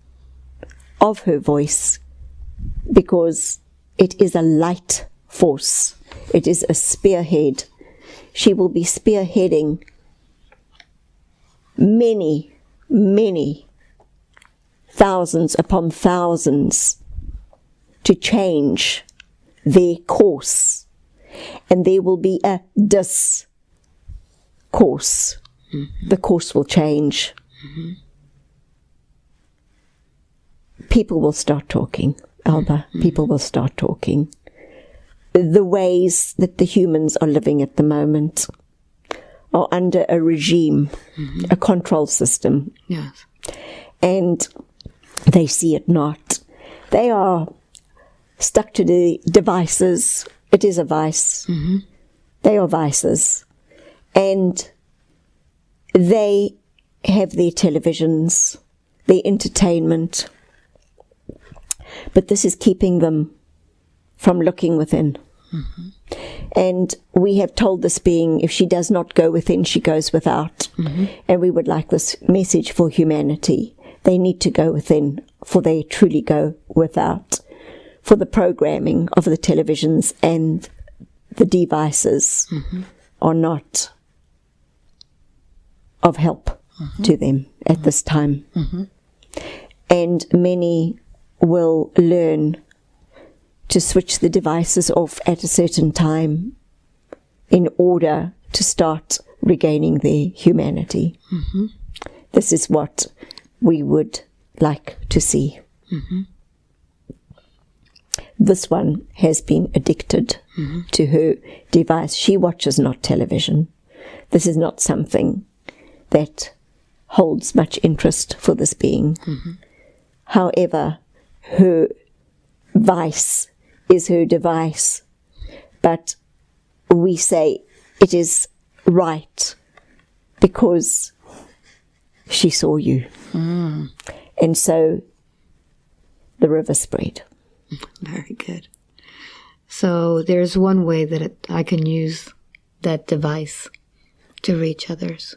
of her voice because it is a light force. It is a spearhead. She will be spearheading many, many thousands upon thousands to change their course. And there will be a discourse. The course will change. People will start talking, Alba. People will start talking. The ways that the humans are living at the moment are under a regime, mm-hmm. a control system Yes. and they see it not. They are stuck to the devices. It is a vice. Mm-hmm. They are vices. And they have their televisions, their entertainment. But this is keeping them from looking within. Mm-hmm. And we have told this being if she does not go within, she goes without. Mm-hmm. And we would like this message for humanity. They need to go within, for they truly go without. For the programming of the televisions and the devices mm-hmm. are not of help mm-hmm. to them at this time. And many will learn to switch the devices off at a certain time in order to start regaining their humanity. Mm-hmm. This is what we would like to see. Mm-hmm. This one has been addicted mm-hmm. to her device. She watches not television. This is not something that holds much interest for this being. However, her vice is her device, but we say it is right because she saw you. Hmm. And so the river spread. Very good. So there's one way that it, I can use that device to reach others.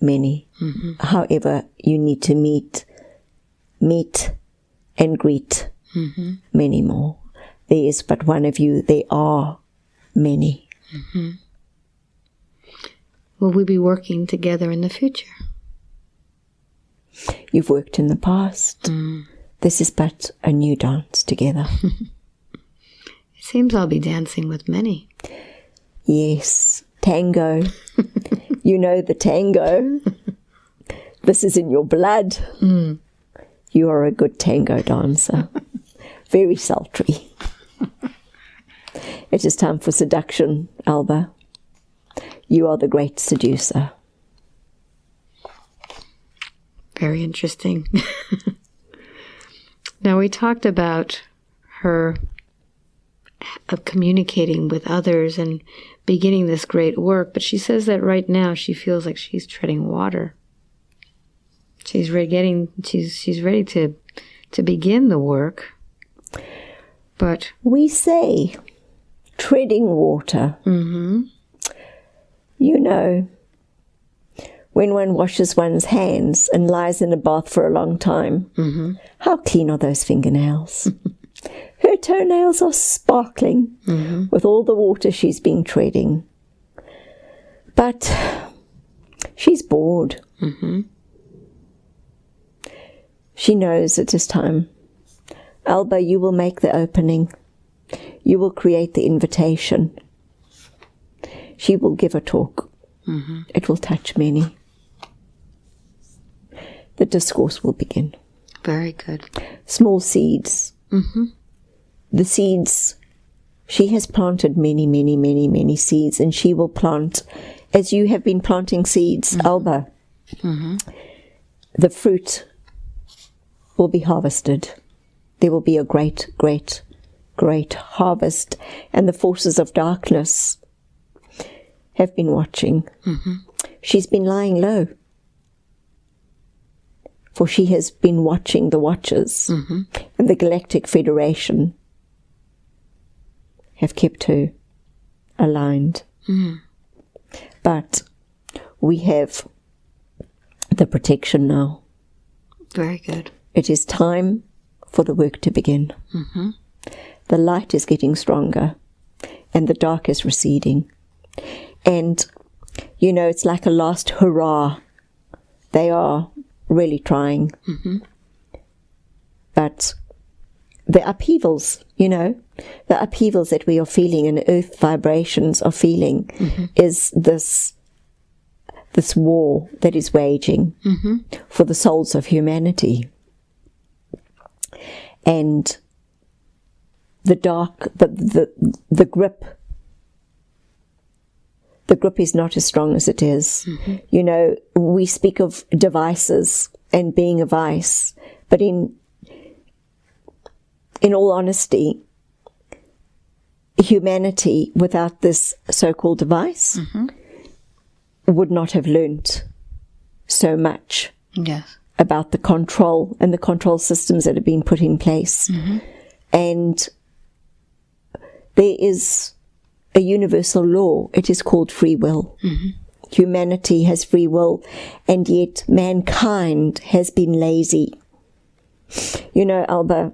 Many. Mm-hmm. However, you need to meet, meet and greet mm-hmm. many more. There is but one of you, there are many. Mm-hmm. Will we be working together in the future? You've worked in the past. Mm. This is but a new dance together. It seems I'll be dancing with many. yes, tango. you know the tango. this is in your blood. Mm. You are a good tango dancer. Very sultry. it is time for seduction, Alba. You are the great seducer. Very interesting. now, we talked about her of communicating with others and beginning this great work, but she says that right now she feels like she's treading water. She's ready getting she's she's ready to to begin the work. But We say treading water. mhm, You know, when one washes one's hands and lies in a bath for a long time, mm-hmm. how clean are those fingernails? Her toenails are sparkling mm-hmm. with all the water she's been treading. But she's bored. Mm-hmm. She knows it is time. Alba, you will make the opening. You will create the invitation. She will give a talk. Mm-hmm. It will touch many. The discourse will begin. Very good. Small seeds. Mm-hmm. The seeds, she has planted many, many, many, many seeds, and she will plant, as you have been planting seeds, mm-hmm. Alba. The fruit will be harvested. There will be a great, great, great harvest, and the forces of darkness have been watching. Mm-hmm. She's been lying low. For she has been watching the watchers, mm-hmm. and the Galactic Federation have kept her aligned. Mm-hmm. But we have the protection now. Very good. It is time for the work to begin. Mm-hmm. The light is getting stronger and the dark is receding. And, you know, it's like a last hurrah. They are really trying. Mm-hmm. But the upheavals, you know, the upheavals that we are feeling and earth vibrations are feeling mm-hmm. is this this war that is waging for the souls of humanity. And the dark, the, the, the grip, the grip is not as strong as it is. Mm-hmm. You know, we speak of devices and being a vice, but in, in all honesty, humanity without this so-called device mm-hmm. would not have learnt so much Yes. About the control and the control systems that have been put in place. Mm-hmm. And there is a universal law. It is called free will. Mm-hmm. Humanity has free will, and yet mankind has been lazy. You know, Alba,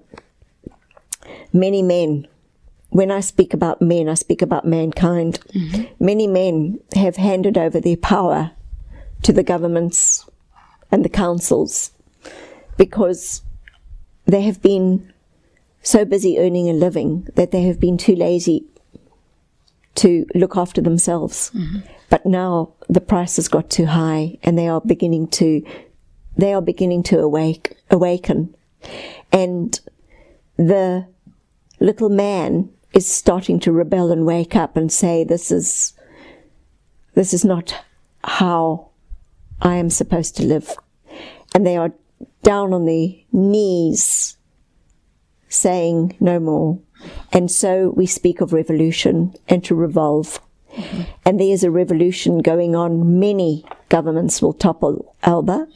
many men, when I speak about men, I speak about mankind. Mm-hmm. Many men have handed over their power to the governments and the councils because they have been so busy earning a living that they have been too lazy to look after themselves. Mm-hmm. But now the price has got too high and they are beginning to they are beginning to awake awaken. And the little man is starting to rebel and wake up and say this is this is not how I am supposed to live. And they are down on their knees saying no more. And so we speak of revolution and to revolve. And there is a revolution going on. Many governments will topple Alba.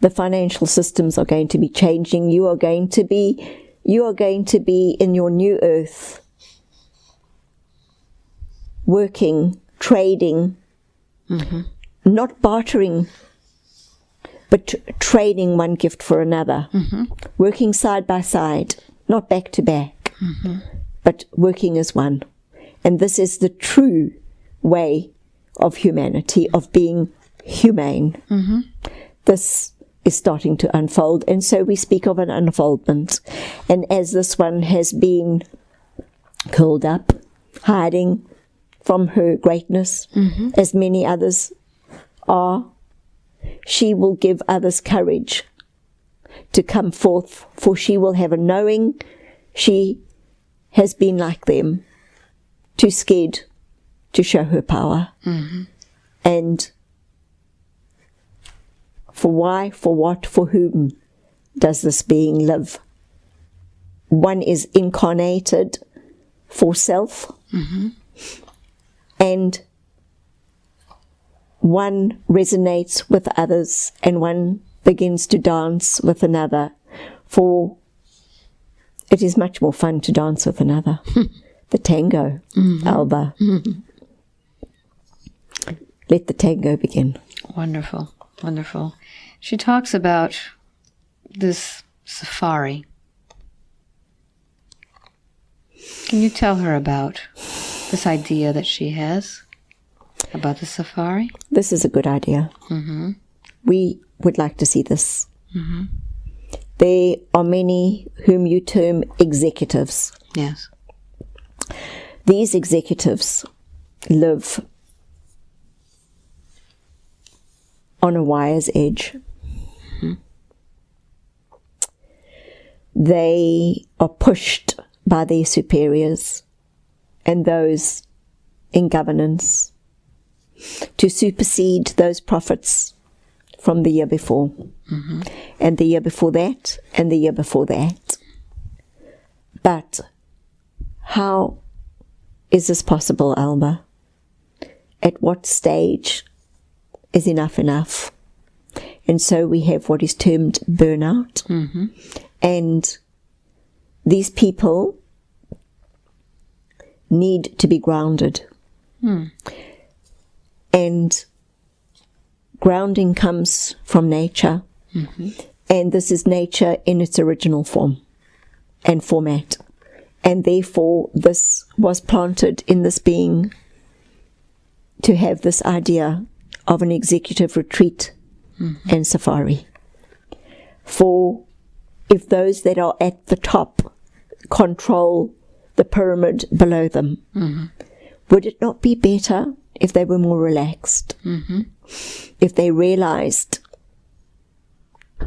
The financial systems are going to be changing. You are going to be you are going to be in your new earth working, trading, Mm-hmm. not bartering, but t- trading one gift for another, mm-hmm. working side by side, not back to back, mm-hmm. but working as one. And this is the true way of humanity, of being humane. This is starting to unfold, and so we speak of an unfoldment. And as this one has been curled up, hiding from her greatness, mm-hmm. as many others are, she will give others courage to come forth, for she will have a knowing she has been like them, too scared to show her power. Mm-hmm. And for why, for what, for whom does this being live? One is incarnated for self, mm-hmm. And one resonates with others, and one begins to dance with another. For it is much more fun to dance with another. the tango, mm-hmm. Alba. Mm-hmm. Let the tango begin. Wonderful. Wonderful. She talks about this safari. Can you tell her about this idea that she has about the safari? This is a good idea. Mm-hmm. We would like to see this. Mm-hmm. There are many whom you term executives. Yes. These executives live on a wire's edge. Mm-hmm. They are pushed by their superiors and those in governance to supersede those profits from the year before, mm-hmm. and the year before that, and the year before that. But how is this possible, Alba? At what stage is enough enough? And so we have what is termed burnout. Mm-hmm. And these people need to be grounded. Hmm. And grounding comes from nature. Mm-hmm. And this is nature in its original form and format. And therefore, this was planted in this being to have this idea of an executive retreat mm-hmm. and safari. For if those that are at the top control the pyramid below them, mm-hmm. would it not be better if they were more relaxed? Mm-hmm. If they realized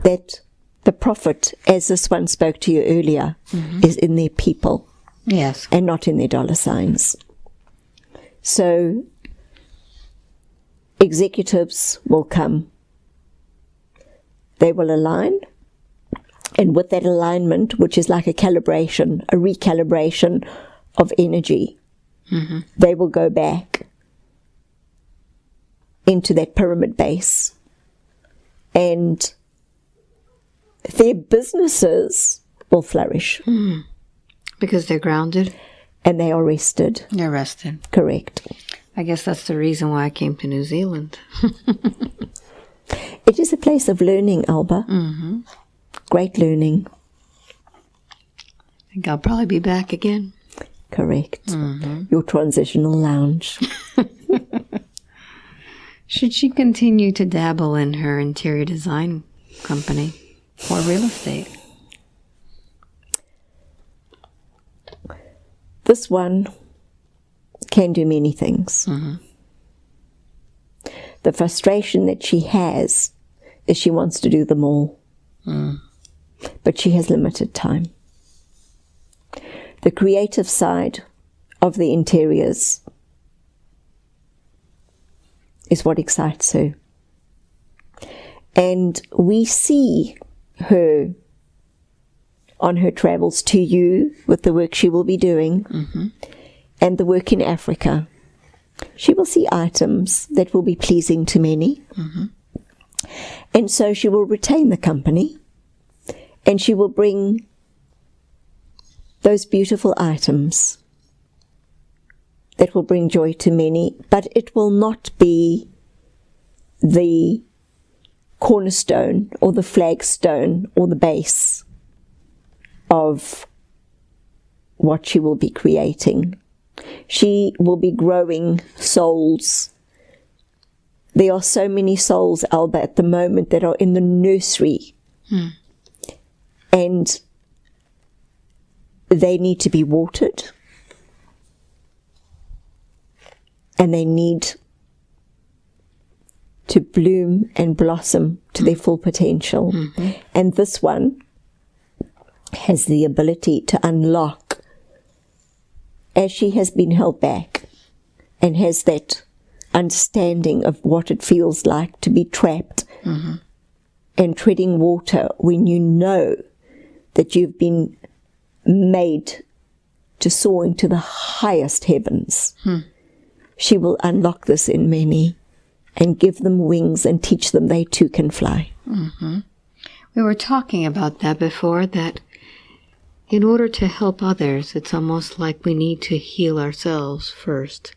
that the profit, as this one spoke to you earlier, mm-hmm. is in their people Yes. and not in their dollar signs. So executives will come. They will align. And with that alignment, which is like a calibration, a recalibration of energy, they will go back into that pyramid base. And their businesses will flourish Because they're grounded. and they are rested. They're rested. Correct. I guess that's the reason why I came to New Zealand. It is a place of learning, Alba. Mm-hmm. Great learning. I think I'll probably be back again. Correct. Mm-hmm. Your transitional lounge. Should she continue to dabble in her interior design company or real estate? This one can do many things. Mm-hmm. The frustration that she has is she wants to do them all, mm. But she has limited time. The creative side of the interiors is what excites her. And we see her on her travels to you with the work she will be doing mm-hmm. and the work in Africa. She will see items that will be pleasing to many. Mm-hmm. And so she will retain the company and she will bring those beautiful items that will bring joy to many, but it will not be the cornerstone or the flagstone or the base of what she will be creating. She will be growing souls. There are so many souls, Alba, at the moment that are in the nursery. Hmm. And they need to be watered. And they need to bloom and blossom to their full potential. Mm-hmm. And this one has the ability to unlock as she has been held back and has that understanding of what it feels like to be trapped mm-hmm. and treading water when you know that you've been made to soar into the highest heavens. Hmm. She will unlock this in many and give them wings and teach them they too can fly. Mm-hmm. We were talking about that before that in order to help others, it's almost like we need to heal ourselves first.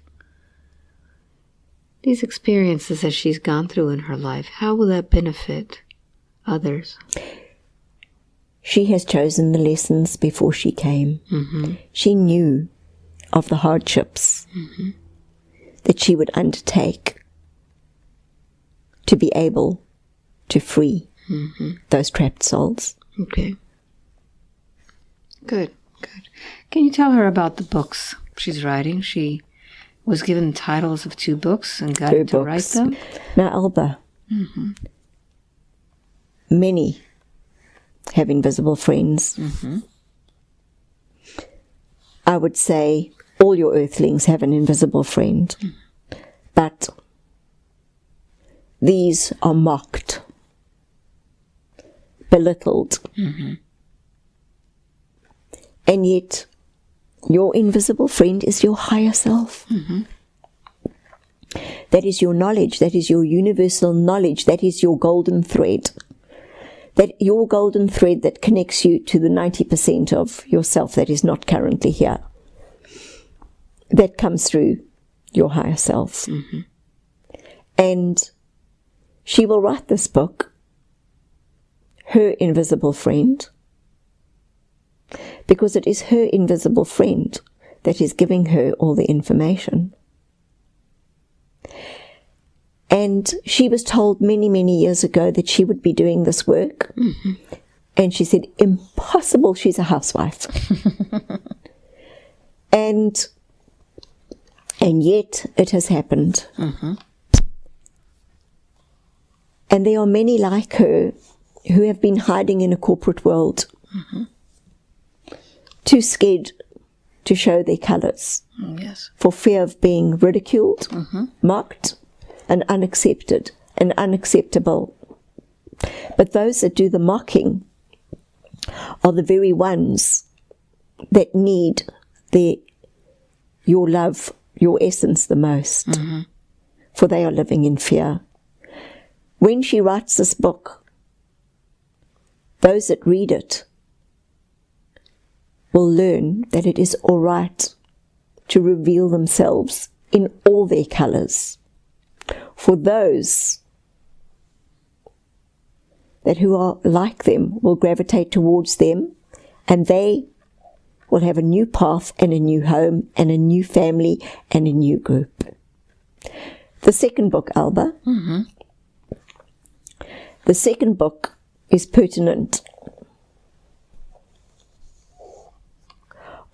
These experiences that she's gone through in her life, how will that benefit others? She has chosen the lessons before she came. Mm-hmm. She knew of the hardships mm-hmm. that she would undertake to be able to free mm-hmm. those trapped souls. Okay. Good, good. Can you tell her about the books she's writing? She was given titles of two books and got Two to write books. them. Now, Alba, many have invisible friends. Mm-hmm. I would say all your earthlings have an invisible friend, but these are mocked, belittled, mm-hmm. and yet your invisible friend is your higher self. Mm-hmm. That is your knowledge. That is your universal knowledge. That is your golden thread. That your golden thread that connects you to the 90% of yourself that is not currently here. That comes through your higher self. Mm-hmm. And she will write this book, Her Invisible Friend, because it is her invisible friend that is giving her all the information. And she was told many, many years ago that she would be doing this work. Mm-hmm. And she said, impossible, she's a housewife. and and yet it has happened. Mm-hmm. And there are many like her who have been hiding in a corporate world, mm-hmm. too scared to show their colours Mm, Yes. for fear of being ridiculed, mocked, and unaccepted and unacceptable. But those that do the mocking are the very ones that need their, your love, your essence the most, mm-hmm. for they are living in fear. When she writes this book, those that read it will learn that it is all right to reveal themselves in all their colours. For those that who are like them will gravitate towards them and they will have a new path and a new home and a new family and a new group. The second book, Alba, mm-hmm. the second book is pertinent.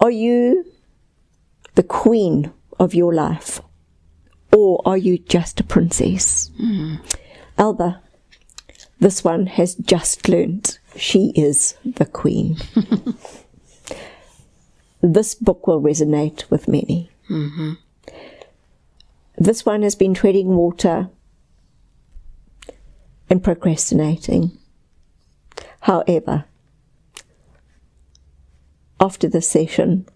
Are you the queen of your life? Or are you just a princess? Hmm. Alba, this one has just learnt she is the queen. this book will resonate with many. Mm-hmm. This one has been treading water and procrastinating. However, after this session,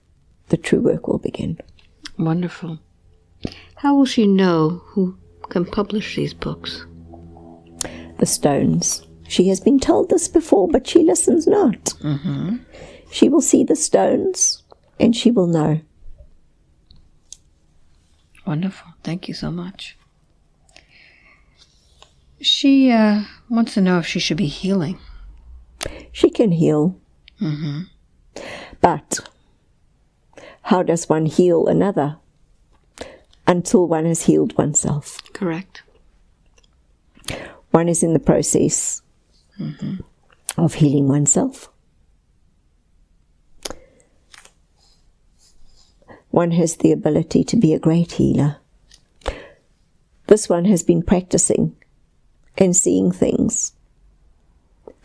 the true work will begin. Wonderful. How will she know who can publish these books? the stones. She has been told this before, but she listens not. She will see the stones and she will know. Wonderful. Thank you so much. She uh, wants to know if she should be healing. She can heal. But how does one heal another? Until one has healed oneself. Correct. One is in the process mm-hmm. of healing oneself. One has the ability to be a great healer. This one has been practicing and seeing things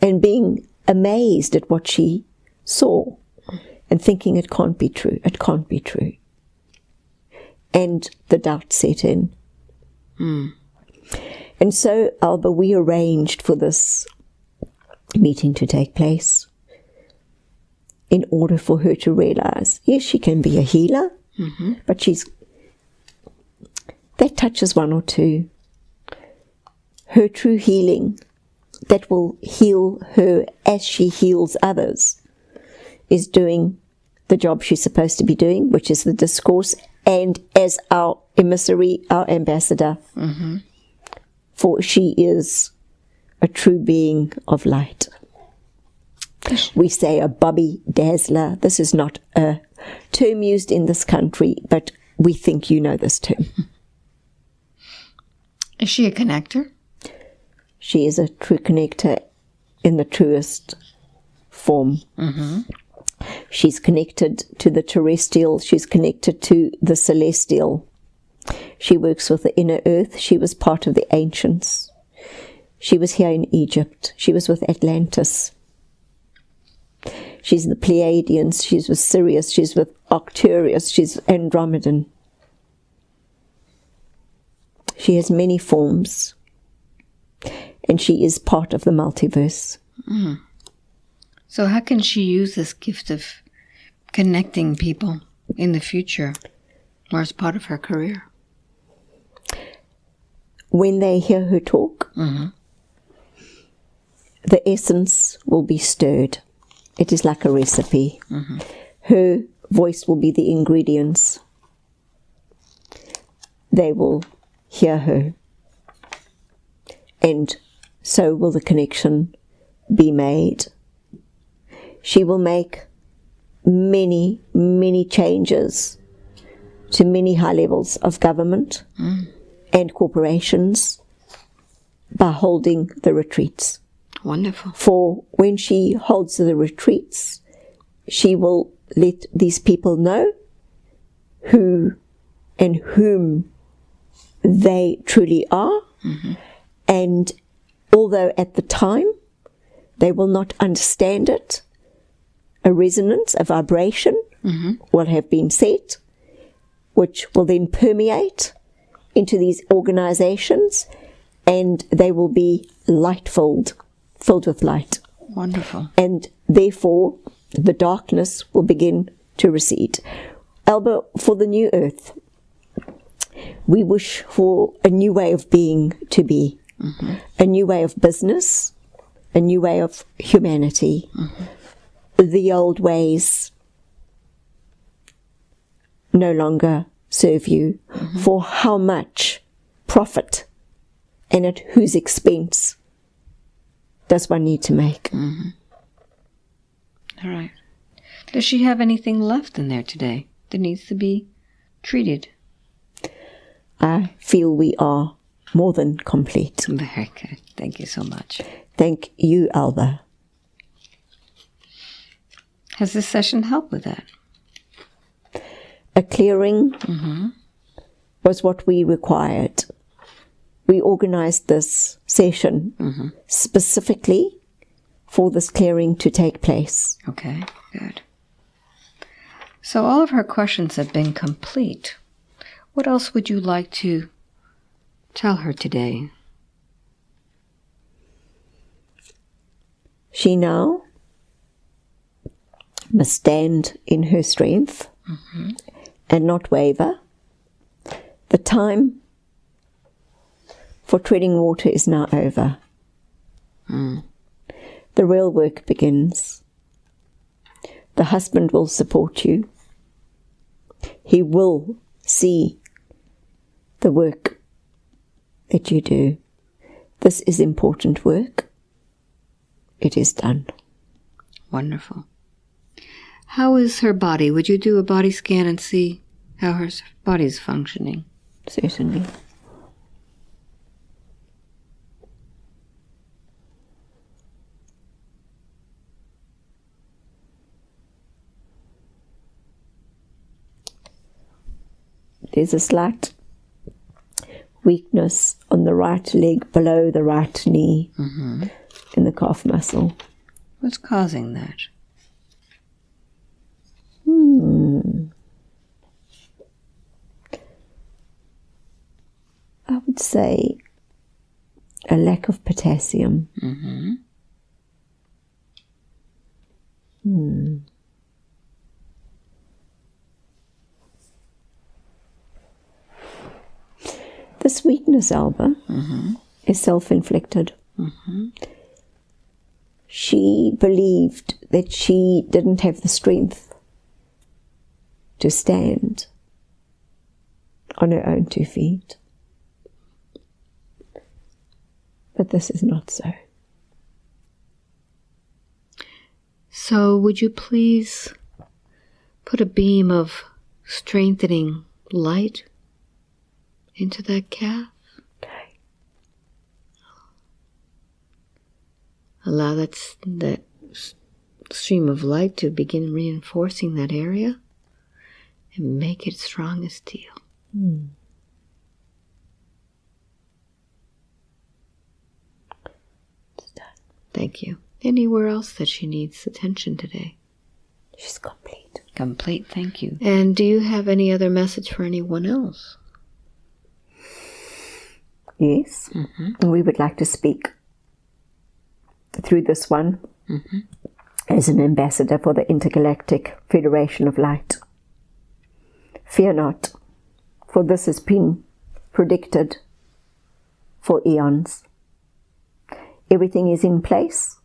and being amazed at what she saw and thinking it can't be true, it can't be true. And the doubt set in. Hmm. And so, Alba, we arranged for this meeting to take place in order for her to realize yes, she can be a healer, mm-hmm. but she's that touches one or two. Her true healing that will heal her as she heals others is doing the job she's supposed to be doing, which is the discourse, and as our emissary, our ambassador mm-hmm. for she is a true being of light. We say a Bobby Dazzler. This is not a term used in this country, but we think you know this term. Is she a connector? She is a true connector in the truest form. Mm-hmm. She's connected to the terrestrial, she's connected to the celestial. She works with the inner earth. She was part of the ancients. She was here in Egypt. She was with Atlantis. She's the Pleiadians. She's with Sirius. She's with Arcturus. She's Andromedan. She has many forms. And she is part of the multiverse. Mm. So, how can she use this gift of connecting people in the future or as part of her career? When they hear her talk, mm-hmm. the essence will be stirred. It is like a recipe. Mm-hmm. Her voice will be the ingredients. They will hear her. And so will the connection be made. She will make many, many changes to many high levels of government mm. and corporations by holding the retreats Wonderful. for when she holds the retreats, she will let these people know who and whom they truly are. Mm-hmm. And although at the time they will not understand it, a resonance, a vibration mm-hmm. will have been set, which will then permeate into these organizations and they will be light filled, filled with light. Wonderful. And therefore, the darkness will begin to recede. Alba, for the new earth, we wish for a new way of being to be, mm-hmm. a new way of business, a new way of humanity. Mm-hmm. The old ways no longer serve you. Mm-hmm. For how much profit and at whose expense does one need to make? Mm-hmm. All right. Does she have anything left in there today that needs to be treated? I feel we are more than complete. Very good. Thank you so much. Thank you, Alba. Has this session helped with that? A clearing mm-hmm. was what we required. We organized this session mm-hmm. specifically for this clearing to take place. Okay, good. So all of her questions have been complete. What else would you like to tell her today? She now must stand in her strength mm-hmm. and not waver. The time for treading water is now over. Mm. The real work begins. The husband will support you. He will see the work that you do. This is important work. It is done. Wonderful. How is her body? Would you do a body scan and see how her body is functioning? Certainly. There's a slight weakness on the right leg below the right knee mm-hmm. in the calf muscle. What's causing that? I would say a lack of potassium. Mm-hmm. Hmm. This weakness, Alba, mm-hmm. is self inflicted. Mm-hmm. She believed that she didn't have the strength to stand on her own two feet. But this is not so. So, would you please put a beam of strengthening light into that calf? Okay. Allow that, that stream of light to begin reinforcing that area and make it strong as steel. Hmm. Thank you. Anywhere else that she needs attention today? She's complete. Complete, thank you. And do you have any other message for anyone else? Yes. And we would like to speak through this one mm-hmm. as an ambassador for the Intergalactic Federation of Light. Fear not, for this has been predicted for eons. Everything is in place,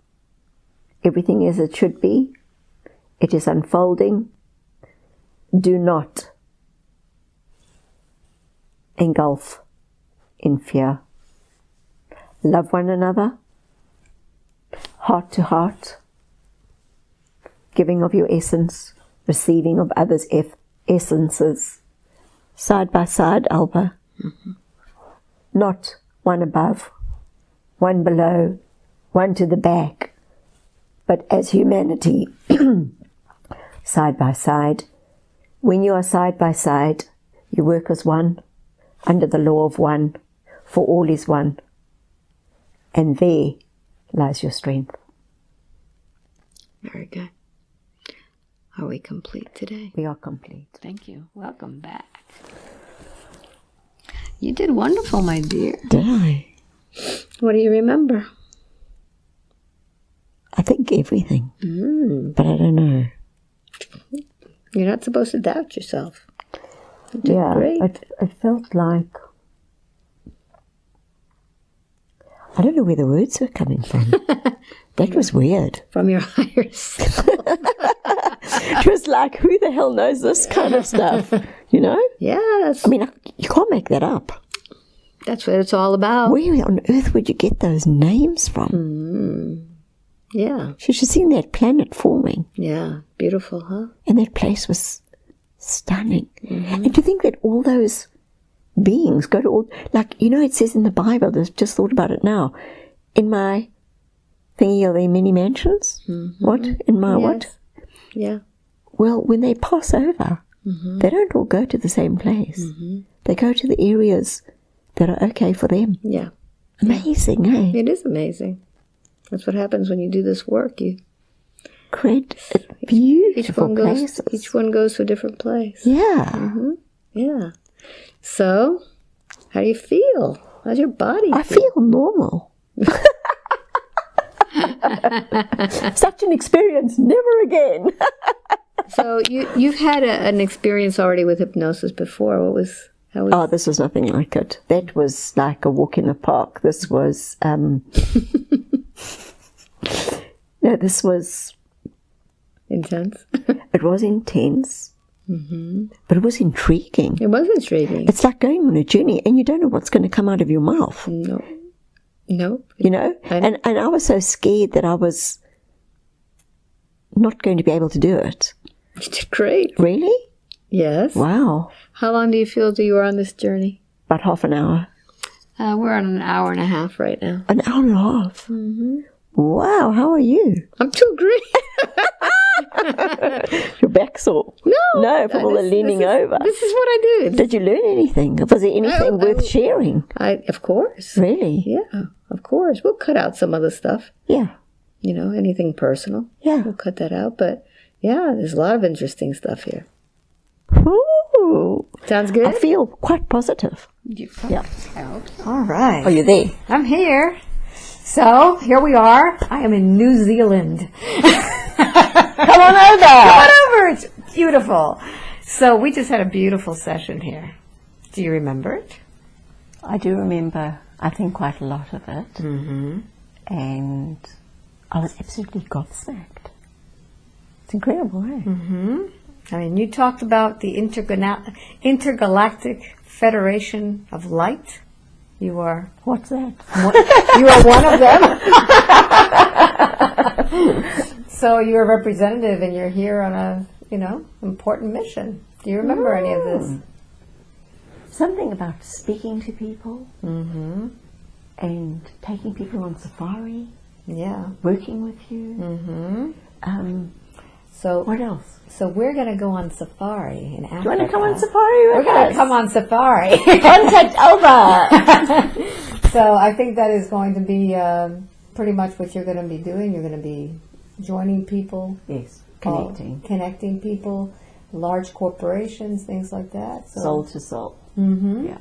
everything is as it should be, it is unfolding. Do not engulf in fear. Love one another, heart to heart, giving of your essence, receiving of others' essences, side by side, Alba. Mm-hmm. Not one above, one below, one to the back, but as humanity, side by side. When you are side by side, you work as one, under the law of one, for all is one. And there lies your strength. Very good. Are we complete today? We are complete. Thank you. Welcome back. You did wonderful, my dear. Did I? What do you remember? I think everything, Mm, but I don't know. you're not supposed to doubt yourself. You did yeah, great. It, it felt like. I don't know where the words were coming from. that was weird. From your higher self. It was like, who the hell knows this kind of stuff? You know? yes. I mean, I- you can't make that up. That's what it's all about. Where on earth would you get those names from? Hmm. Yeah. She should have seen that planet forming, Yeah. Beautiful, huh? and that place was stunning. Mm-hmm. And to think that all those beings go to all, like, you know, it says in the Bible, I've just thought about it now. In my thingy, are there mini mansions? Mm-hmm. What? In my what? Yeah. Well, when they pass over, mm-hmm. they don't all go to the same place. Mm-hmm. They go to the areas that are okay for them. Yeah. Amazing, eh? It is amazing. That's what happens when you do this work. You Create each beautiful one goes places. each one goes to a different place. yeah. Yeah. So, how do you feel? How's your body? I feel normal. Such an experience, never again. So you you've had a, an experience already with hypnosis before. What was how was Oh, this was nothing like it. That was like a walk in the park. This was, um, no, this was, intense? it was intense, but it was intriguing. it was intriguing. It's like going on a journey and you don't know what's going to come out of your mouth, No, no. you know? And- And, and I was so scared that I was not going to be able to do it. You did great. Really? Yes. Wow. How long do you feel that you were on this journey? About half an hour. Uh, we're on an hour and a half right now. An hour and a half. Wow, how are you? I'm too great. Your back sore. No. No, from all the leaning this is- over. This is what I do. Did you learn anything? Was there anything I- worth sharing? I, of course. Really? Yeah, of course. We'll cut out some other stuff. Yeah. You know, anything personal. Yeah. We'll cut that out. But yeah, there's a lot of interesting stuff here. Ooh. Sounds good. I feel quite positive. You Yeah. All right. Are you there? I'm here. So here we are. I am in New Zealand. Come on over. Come on over. It's beautiful. So we just had a beautiful session here. Do you remember it? I do remember, I think, quite a lot of it. Mm-hmm. And I was absolutely gobsmacked. It's incredible, eh? I mean, you talked about the Intergana- Intergalactic Federation of Light. You are What's that? one, you are one of them. so you're a representative, and you're here on a you know important mission. Do you remember any of this? Something about speaking to people and taking people on safari Yeah. working with you. Mm-hmm. Um, So, what else? so we're going to go on safari in Africa. You want to come on safari with We're going to come on safari. Contact Alba. so I think that is going to be um pretty much what you're going to be doing. You're going to be joining people, yes, all- connecting connecting people, large corporations, things like that. So, soul to soul. Mm -hmm. Yeah.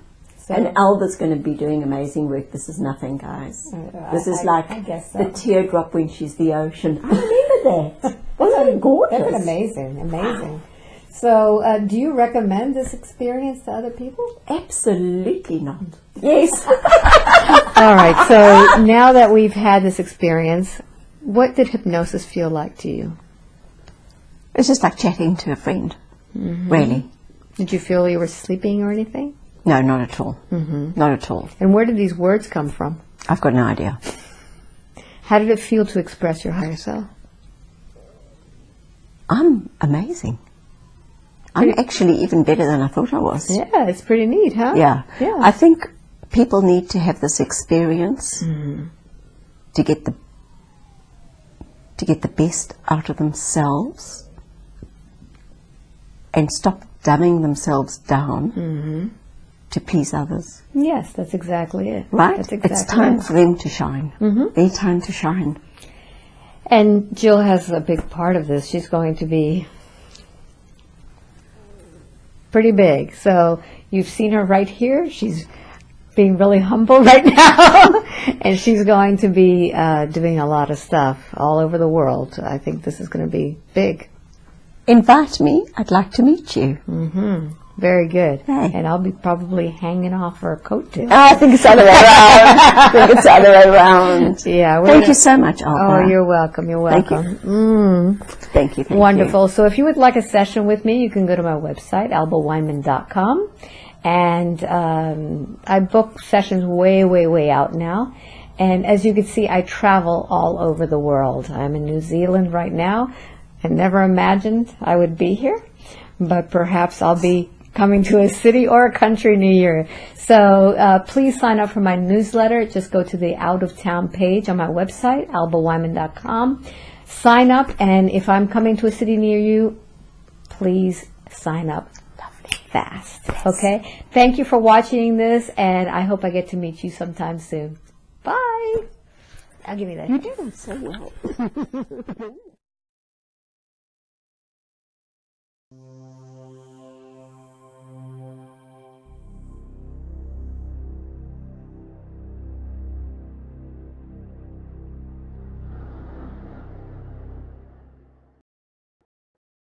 So, And Alba's going to be doing amazing work. This is nothing, guys. Uh, This I- is I- like I guess so. the teardrop when she's the ocean. I remember that. Wasn't it gorgeous? That's amazing, amazing. So, uh, do you recommend this experience to other people? Absolutely not. Yes. All right. So now that we've had this experience, what did hypnosis feel like to you? It's just like chatting to a friend. Mm-hmm. Really. Did you feel you were sleeping or anything? No, not at all. Mm-hmm. Not at all. And where did these words come from? I've got no idea. How did it feel to express your higher self? I'm amazing. I'm actually even better than I thought I was. Yeah, it's pretty neat, huh? Yeah. Yeah. I think people need to have this experience to get the to get the best out of themselves and stop dumbing themselves down to please others. yes, that's exactly it. Right? That's exactly it's time it. for them to shine. Mm-hmm. Their time to shine. And Jill has a big part of this. She's going to be pretty big. So you've seen her right here. She's being really humble right now. and she's going to be uh, doing a lot of stuff all over the world. I think this is going to be big. Invite me. I'd like to meet you. Mm -hmm. Very good. Hey. And I'll be probably hanging off her coat too. I think it's the other way around. I think it's the other way around. Yeah. Thank gonna- you so much, Alba. Oh, you're welcome. You're Thank you. welcome. Mm. Thank you. Thank Wonderful. So if you would like a session with me, you can go to my website, albaweinman.com. And um, I book sessions way, way, way out now. And as you can see, I travel all over the world. I'm in New Zealand right now. I never imagined I would be here, but perhaps I'll be coming to a city or a country near you. So uh, please sign up for my newsletter. Just go to the out of town page on my website, albaweinman.com. Sign up, and if I'm coming to a city near you, please sign up fast. Okay? Thank you for watching this, and I hope I get to meet you sometime soon. Bye. I'll give you that. you. You do that so well.